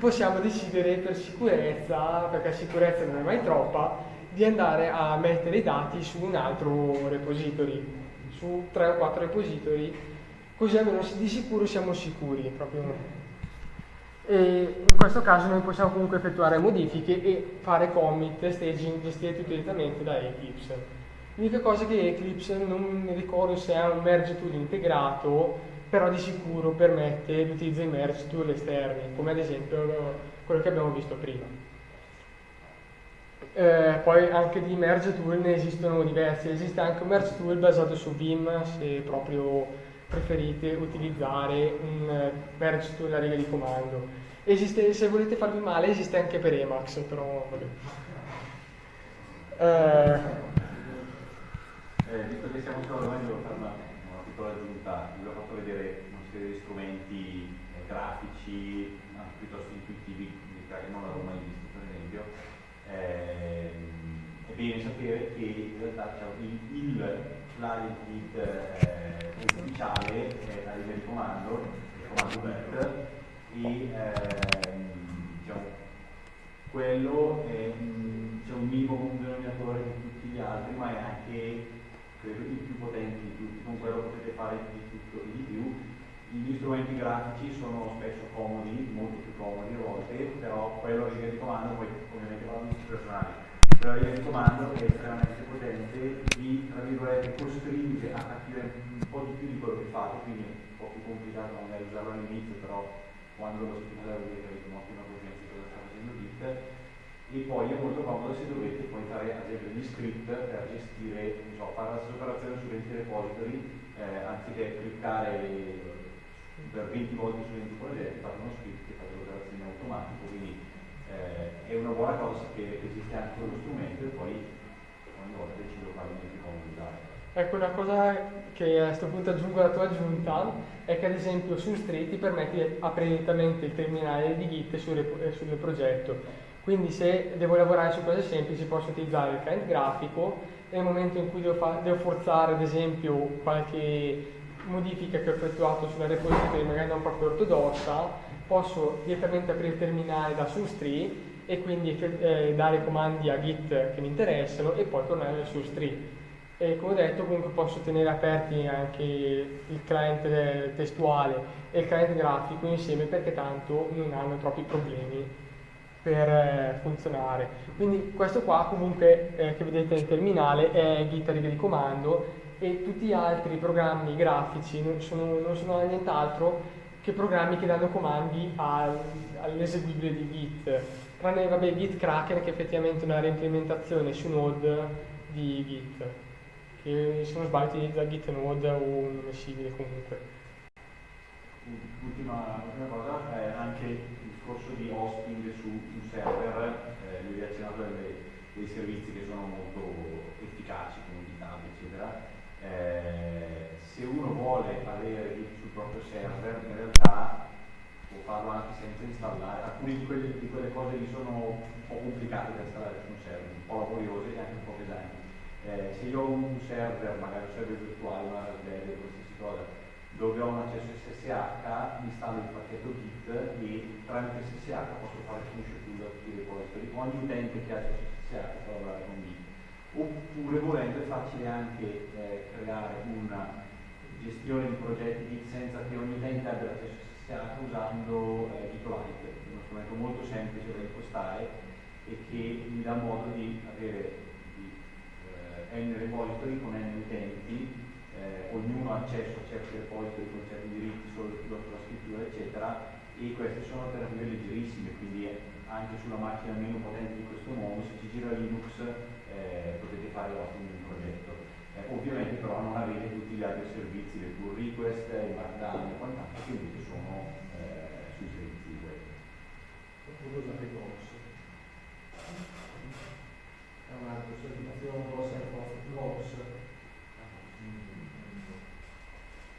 possiamo decidere per sicurezza, perché sicurezza non è mai troppa, di andare a mettere i dati su un altro repository, su tre o quattro repository, così almeno di sicuro siamo sicuri. Proprio. E in questo caso noi possiamo comunque effettuare modifiche e fare commit, staging, gestire tutto direttamente da Eclipse. L'unica cosa che Eclipse non mi ricordo se ha un merge tool integrato, però di sicuro permette l'utilizzo di merge tool esterni, come ad esempio quello che abbiamo visto prima. Eh, poi anche di merge tool ne esistono diversi, esiste anche un merge tool basato su Vim se proprio preferite utilizzare un merge tool a riga di comando. Esiste, se volete farvi male esiste anche per Emacs, però vabbè. Eh, eh, visto che siamo solo domani devo fare una, una piccola aggiunta, vi ho fatto vedere una serie di strumenti eh, grafici, anche piuttosto intuitivi, che non l'avevo mai visto per esempio. Eh, è bene sapere che in realtà il, il client eh, ufficiale è la linea di comando, il comando get, e ehm, diciamo, quello è diciamo, un minimo comune denominatore di tutti gli altri, ma è anche credo i più potenti di tutti, con quello potete fare di tutto e di più. Gli strumenti grafici sono spesso comodi, molto più comodi a volte, però quello a riga di comando, poi ovviamente tutti personali, però a riga di comando è estremamente potente, vi tra virgolette costringe a capire po' di più di quello che fate, quindi è un po' più complicato magari usarlo all'inizio, però quando lo vuol dire che avete un'ottima coscienza di cosa sta facendo Git. E poi è molto comodo se dovete poi fare ad esempio gli script per gestire, so, fare la stessa operazione su 20 repository eh, anziché cliccare per 20 volte su 20 progetti, fate uno script che fa l'operazione in automatico, quindi eh, è una buona cosa sapere che esiste anche quello strumento e poi ogni volta decido quale mi più comodo usare. Ecco, una cosa che a questo punto aggiungo alla tua aggiunta è che ad esempio su ti permette di aprire direttamente il terminale di Git sul, sul progetto quindi se devo lavorare su cose semplici posso utilizzare il client grafico e nel momento in cui devo, devo forzare ad esempio qualche modifica che ho effettuato sulla repository magari non proprio ortodossa, posso direttamente aprire il terminale da SUSTREE e quindi eh, dare comandi a Git che mi interessano e poi tornare su SUSTREE. E come ho detto comunque posso tenere aperti anche il client testuale e il client grafico insieme perché tanto non hanno troppi problemi per eh, funzionare. Quindi questo qua comunque eh, che vedete nel terminale è Git riga di comando e tutti gli altri programmi grafici non sono, non sono nient'altro che programmi che danno comandi al, all'eseguibile di Git. Tranne vabbè, Git Kraken che è effettivamente una reimplementazione su Node di Git, che se non sbaglio utilizza Git Node o un nome simile comunque. Ultima, ultima cosa è anche discorso di hosting su un server, eh, lui ha accennato dei servizi che sono molto efficaci come GitHub eccetera, eh, se uno vuole avere sul proprio server in realtà può farlo anche senza installare, alcune di quelle, di quelle cose lì sono un po' complicate da installare su un server, un po' laboriose e anche un po' pesanti. Eh, se io ho un server, magari un server virtuale, una Raspberry, qualsiasi cosa, dove ho un accesso SSH, installo il pacchetto Git e tramite SSH posso fare push to tutti i repository. Ogni utente che ha accesso SSH può lavorare con Git. Oppure volendo è facile anche eh, creare una gestione di progetti Git senza che ogni utente abbia l'accesso SSH usando eh, GitLite, uno strumento molto semplice da impostare e che mi dà modo di avere di, eh, n repository con n utenti eh, ognuno ha accesso a certi repository con certi diritti solo sulla scrittura eccetera e queste sono alternative leggerissime quindi anche sulla macchina meno potente di questo mondo se ci gira Linux eh, potete fare ottimo un progetto. Eh, ovviamente però non avete tutti gli altri servizi le pull request, il markdown e quant'altro che invece sono eh, sui servizi web oppure usate Gox è un'altra sollecitazione Gox è Gox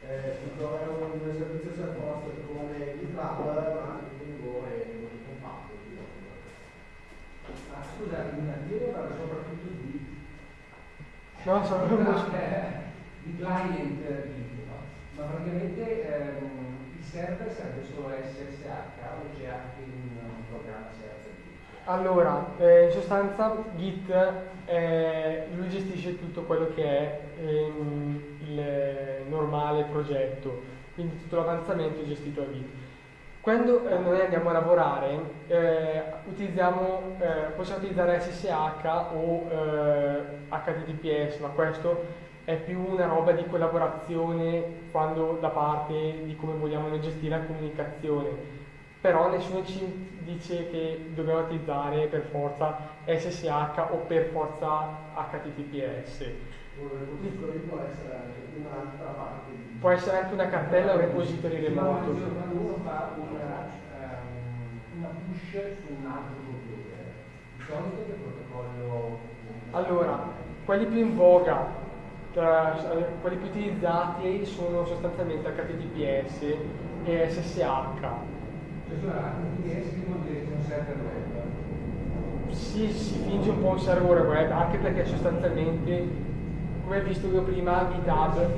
eh, è un servizio self-hosted come GitLab, ma lungo e molto compatto. Ah, scusate, io devo parlare soprattutto di No, uno- eh, di client eh, Git, no? ma praticamente ehm, il server serve solo SSH o c'è anche un, programma server? Allora, eh, in sostanza Git, eh, lui gestisce tutto quello che è ehm, il normale progetto, quindi tutto l'avanzamento è gestito da Git. Quando eh, noi andiamo a lavorare, eh, utilizziamo, eh, possiamo utilizzare SSH o eh, HTTPS, ma questo è più una roba di collaborazione quando da parte di come vogliamo noi gestire la comunicazione. Però nessuno ci dice che dobbiamo utilizzare per forza SSH o per forza HTTPS. Può essere anche una cartella o un repository remoto. uno fa una, push su un altro computer, di solito che protocollo Allora, quelli più in voga, tra- quelli più utilizzati sono sostanzialmente HTTPS e SSH. Web. Si, si finge un po' un server web, anche perché sostanzialmente, come hai visto io prima, GitHub,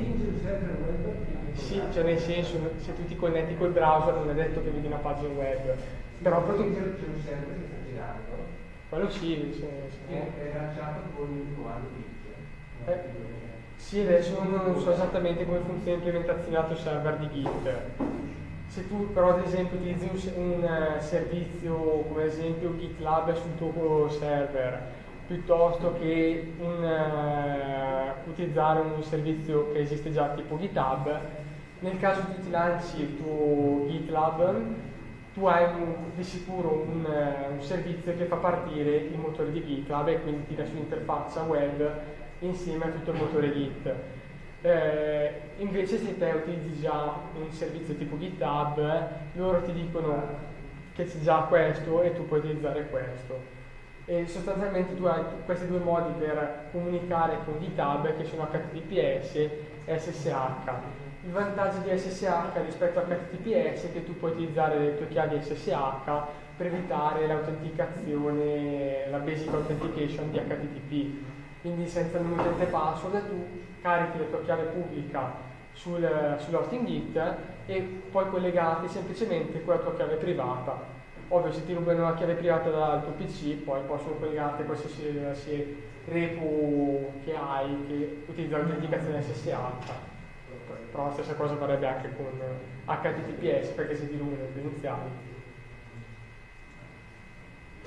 sì, cioè nel senso, se tu ti connetti col browser non è detto che vedi una pagina web, però c'è un server che sta girando quello sì, che è lanciato con il comando Git. Eh, Sì, adesso non so esattamente come funziona l'implementazione lato server di Git. Se tu però ad esempio utilizzi un, un, eh, servizio come ad esempio GitLab sul tuo server, piuttosto che un, eh, utilizzare un servizio che esiste già tipo GitHub, nel caso tu ti lanci il tuo GitLab, tu hai un- di sicuro un, eh, un servizio che fa partire il motore di GitLab e quindi ti lascia un'interfaccia web insieme a tutto il motore Git. Eh, invece se te utilizzi già un servizio tipo GitHub, loro ti dicono che c'è già questo e tu puoi utilizzare questo. E sostanzialmente tu hai questi due modi per comunicare con GitHub che sono HTTPS e SSH. Il vantaggio di SSH rispetto a HTTPS è che tu puoi utilizzare le tue chiavi SSH per evitare l'autenticazione, la basic authentication di HTTP. Quindi senza nome utente password tu carichi la tua chiave pubblica sul, sull'hosting Git e poi collegati semplicemente con la tua chiave privata. Ovvio se ti rubano la chiave privata dal tuo PC poi possono collegarti a qualsiasi qualsiasi repo che hai che utilizza l'autenticazione SSH. Però la stessa cosa varrebbe anche con HTTPS perché ti rubano le credenziali.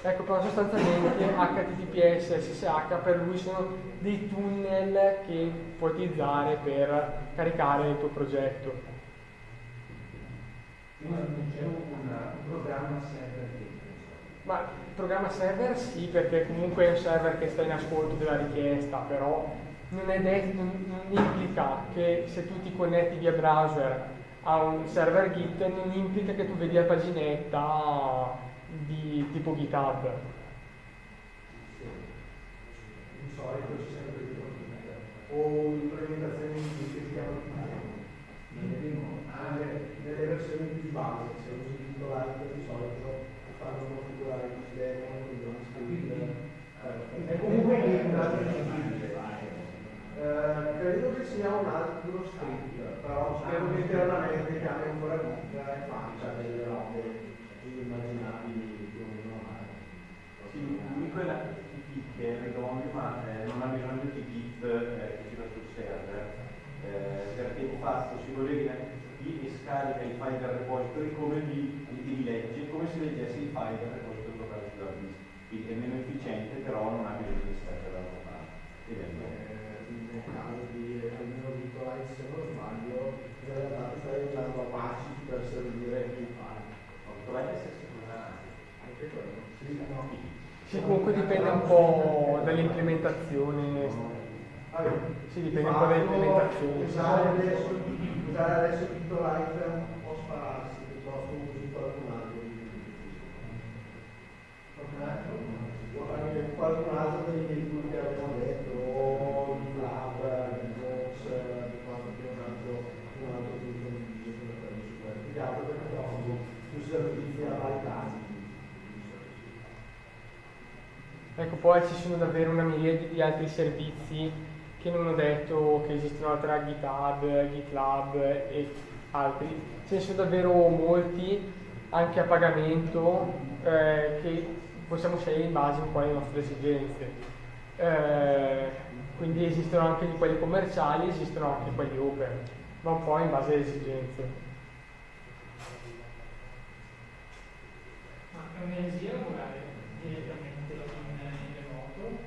Ecco, però sostanzialmente HTTPS e SSH per lui sono dei tunnel che puoi utilizzare per caricare il tuo progetto. Non c'è un, programma server Git. Ma il programma server sì, perché comunque è un server che sta in ascolto della richiesta, però non, è detto, non implica che se tu ti connetti via browser a un server Git non implica che tu vedi la paginetta di tipo GitHub. di solito c'è sempre il o un'implementazione di che si chiama anche nelle versioni più base se usi il titolare di solito fanno configurare il sistema quindi non scrivere è comunque un altro eh, credo che sia un altro script però spero che internamente chiami ancora Git e faccia delle robe inimmaginabili più o meno normali Sì, l'unico è l'HTTP che è redondo ma eh, non ha bisogno di Git eh, che gira sul server eh, perché di fatto si collega in HTTP e scarica i file del repository come li, li, legge, come se leggesse i file del repository locale sulla disk. Quindi è meno efficiente però non ha bisogno di server dall'altra parte. Ed è nel caso di almeno Vitolite se non sbaglio in realtà stai usando Apache per servire i quello sì, comunque dipende un po' dall'implementazione. Vabbè, Sì, dipende di un po' dall'implementazione. usare adesso, usare adesso può spararsi piuttosto usi qualcun altro qualcun altro qualcun altro dei che abbiamo servizi a vari casi Ecco, poi ci sono davvero una miriade di altri servizi che non ho detto che esistono altre GitHub, GitLab e altri, ce ne sono davvero molti anche a pagamento eh, che possiamo scegliere in base un po' alle nostre esigenze. Eh, quindi esistono anche quelli commerciali, esistono anche quelli open, ma un po' in base alle esigenze. È un'eresia lavorare direttamente in remoto?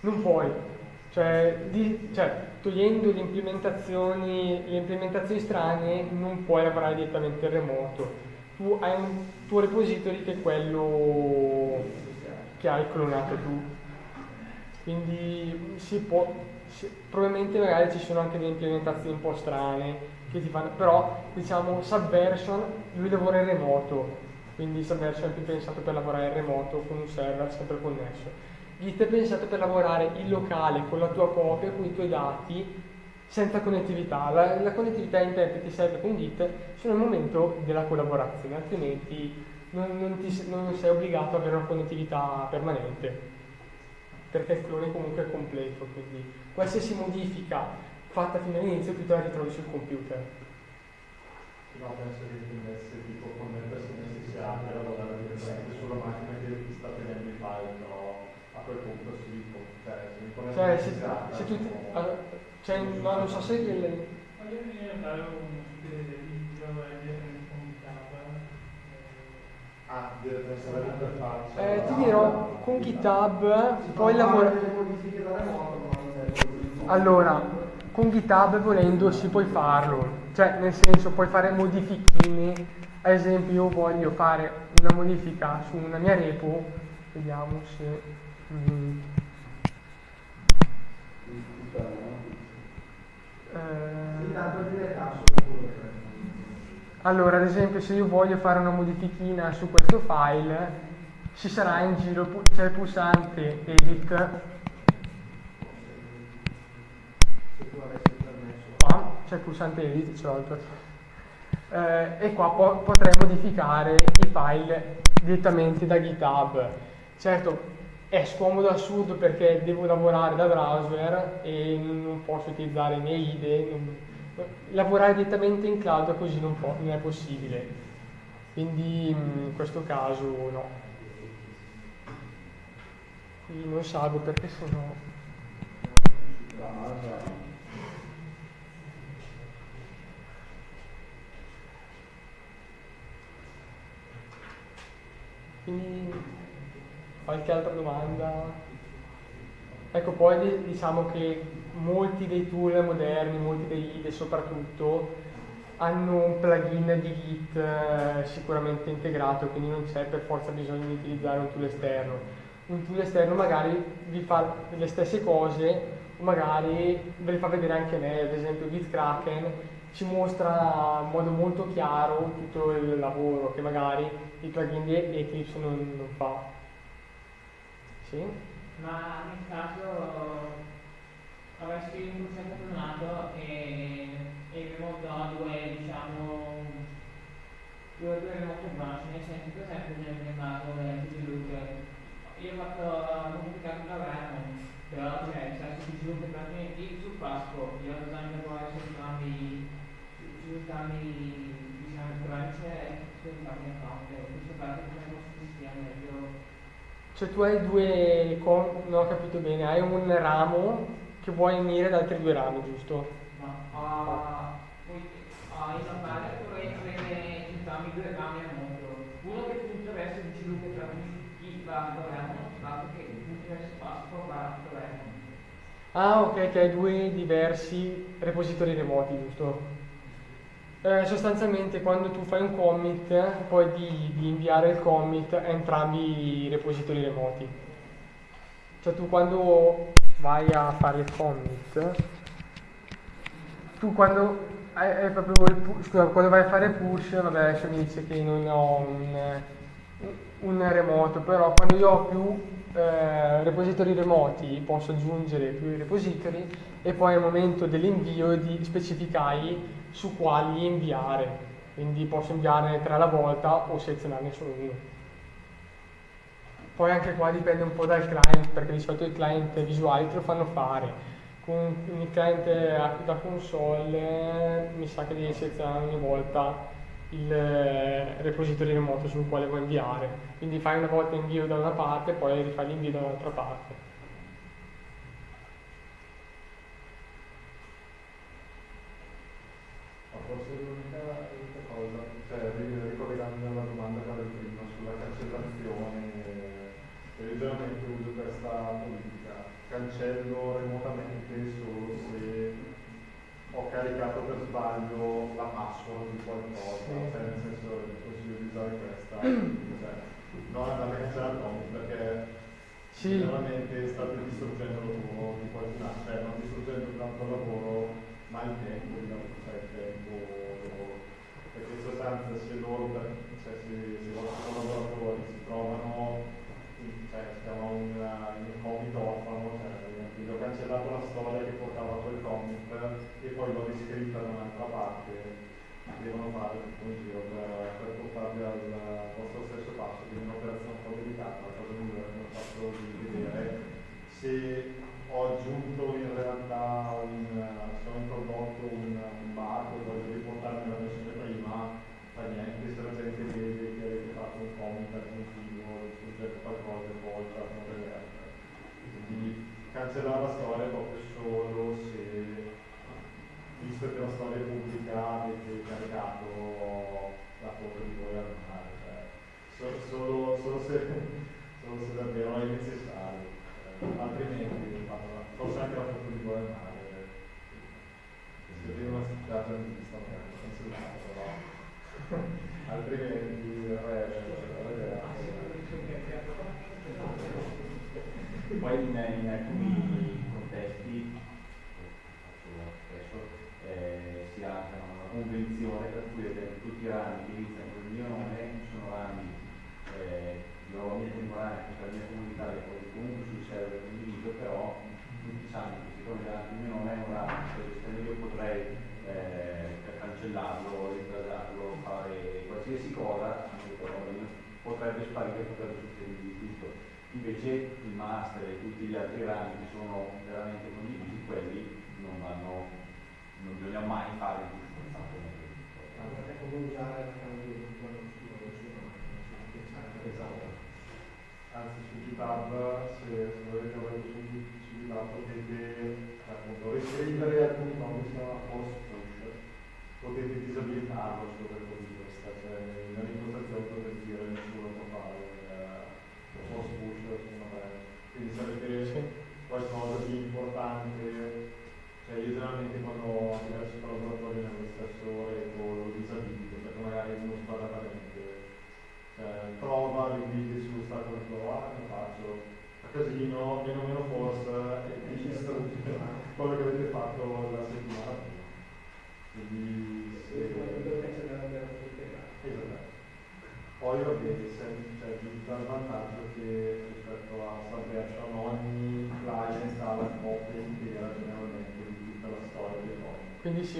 Non puoi, cioè, di, cioè, togliendo le implementazioni, le implementazioni strane non puoi lavorare direttamente in remoto. Tu hai un tuo repository che è quello che hai clonato tu. Quindi si può, si, probabilmente magari ci sono anche delle implementazioni un po' strane che ti fanno, però diciamo Subversion lui lavora in remoto, quindi Subversion è più pensato per lavorare in remoto con un server sempre connesso. Git è pensato per lavorare in locale con la tua copia, con i tuoi dati, senza connettività. La, la connettività internet ti serve con Git solo nel momento della collaborazione, altrimenti non, non, ti, non sei obbligato ad avere una connettività permanente, perché il clone comunque è completo, quindi qualsiasi modifica fatta fino all'inizio tu te la ritrovi sul computer. No, penso che tendesse tipo connettersi in SSA per lavorare direttamente sulla macchina che ti sta tenendo i file, però a quel punto si può, cioè Cioè, se, se tu, ti- allora, cioè, no, non so se il, Voglio venire a fare un video con GitHub. Ah, eh, ti dirò, con GitHub puoi lavorare... delle modifiche da remoto, ma non è così. Allora, con GitHub volendo si puoi farlo, cioè nel senso puoi fare modifichine, ad esempio io voglio fare una modifica su una mia repo, vediamo se... mm, eh, allora, ad esempio, se io voglio fare una modifichina su questo file, ci sarà in giro, c'è il pulsante edit. C'è il pulsante edit, ce l'ho il tuo- eh, e qua po- potrei modificare i file direttamente da GitHub. Certo, è scomodo assurdo perché devo lavorare da browser e non posso utilizzare miei IDE. non- lavorare direttamente in cloud così non, non è possibile. Quindi mm, in questo caso no. Quindi non salvo perché sennò... Quindi qualche altra domanda? Ecco, poi di- diciamo che molti dei tool moderni, molti dei IDE soprattutto, hanno un plugin di Git eh, sicuramente integrato, quindi non c'è per forza bisogno di utilizzare un tool esterno. Un tool esterno magari vi fa le stesse cose, magari ve le fa vedere anche meglio, ad esempio GitKraken ci mostra in modo molto chiaro tutto il lavoro che magari il plugin di Eclipse non, non fa. Sì? Ma nel caso avresti un progetto clonato e, e remoto a due, diciamo, due, due remote branch, nel senso per esempio nel mio caso FG Loop, io ho fatto ho modificato la RAM, però cioè, se FG Loop praticamente sul Pasco, io ho usato poi su su su entrambi, diciamo, branch che Cioè tu hai due, non ho capito bene, hai un ramo che vuoi unire ad altri due rami, giusto? No, uh, poi uh, in Italia vorrei avere entrambi due rami al mondo. Uno che punta verso il sviluppo tra chi va a governo, l'altro che punta verso Pasqua va a governo. Ah, ok, che hai due diversi repository remoti, giusto? Eh, sostanzialmente quando tu fai un commit, poi di, di inviare il commit a entrambi i repository remoti. Cioè tu quando vai a fare il commit, tu quando hai, hai proprio il pu- scusa, quando vai a fare push, vabbè adesso mi dice che non ho un, un remoto, però quando io ho più eh, repository remoti posso aggiungere più repository e poi al momento dell'invio di specificai su quali inviare. Quindi posso inviarne tre alla volta o selezionarne solo uno. Poi anche qua dipende un po' dal client, perché di solito i client visuali te lo fanno fare. con il cliente da console mi sa che devi selezionare ogni volta il eh, repository remoto sul quale vuoi inviare. Quindi fai una volta invio da una parte e poi rifai l'invio da un'altra parte. Forse l'unica, cosa, cioè ricollegandomi alla domanda che avevo prima sulla cancellazione, eh, io generalmente uso questa politica, cancello remotamente solo se ho caricato per sbaglio la password di qualcosa, sì. cioè nel senso consiglio di usare questa, cioè, non andare a cancellare il comic perché sì. generalmente state distruggendo il lavoro di altro, cioè non distruggendo tanto il lavoro ma il tempo, cioè il tempo perché in sostanza se loro, cioè se, se i vostri si trovano, cioè si chiama un, un comic orfano, cioè ho cancellato la storia che portava quel comic e poi l'ho riscritta da un'altra parte, devono fare tutto un giro per, per portarvi al vostro stesso passo, quindi un'operazione un po' delicata, la cosa migliore che ho fatto di vedere. Se ho aggiunto in realtà un, se ho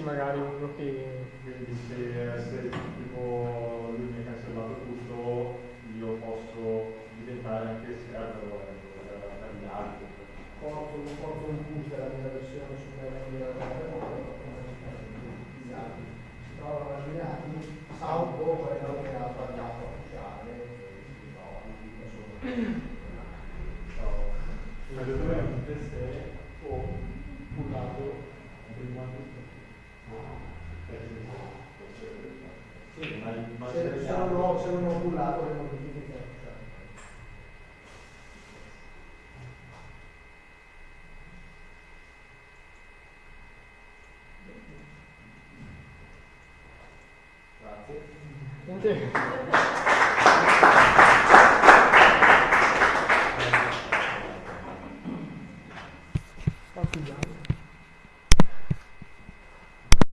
magari uno che... Quindi se, se tipo lui mi ha cancellato tutto, io posso diventare anche server per, per gli altri. Porto, porto un push della mia versione su quella che era gli altri si trovano allineati, salvo quello che ha sbagliato a pushare e si trova insomma. Ciao. Vedete se ho pullato prima di se, se, non ho, se non ho pullato le modifiche Grazie.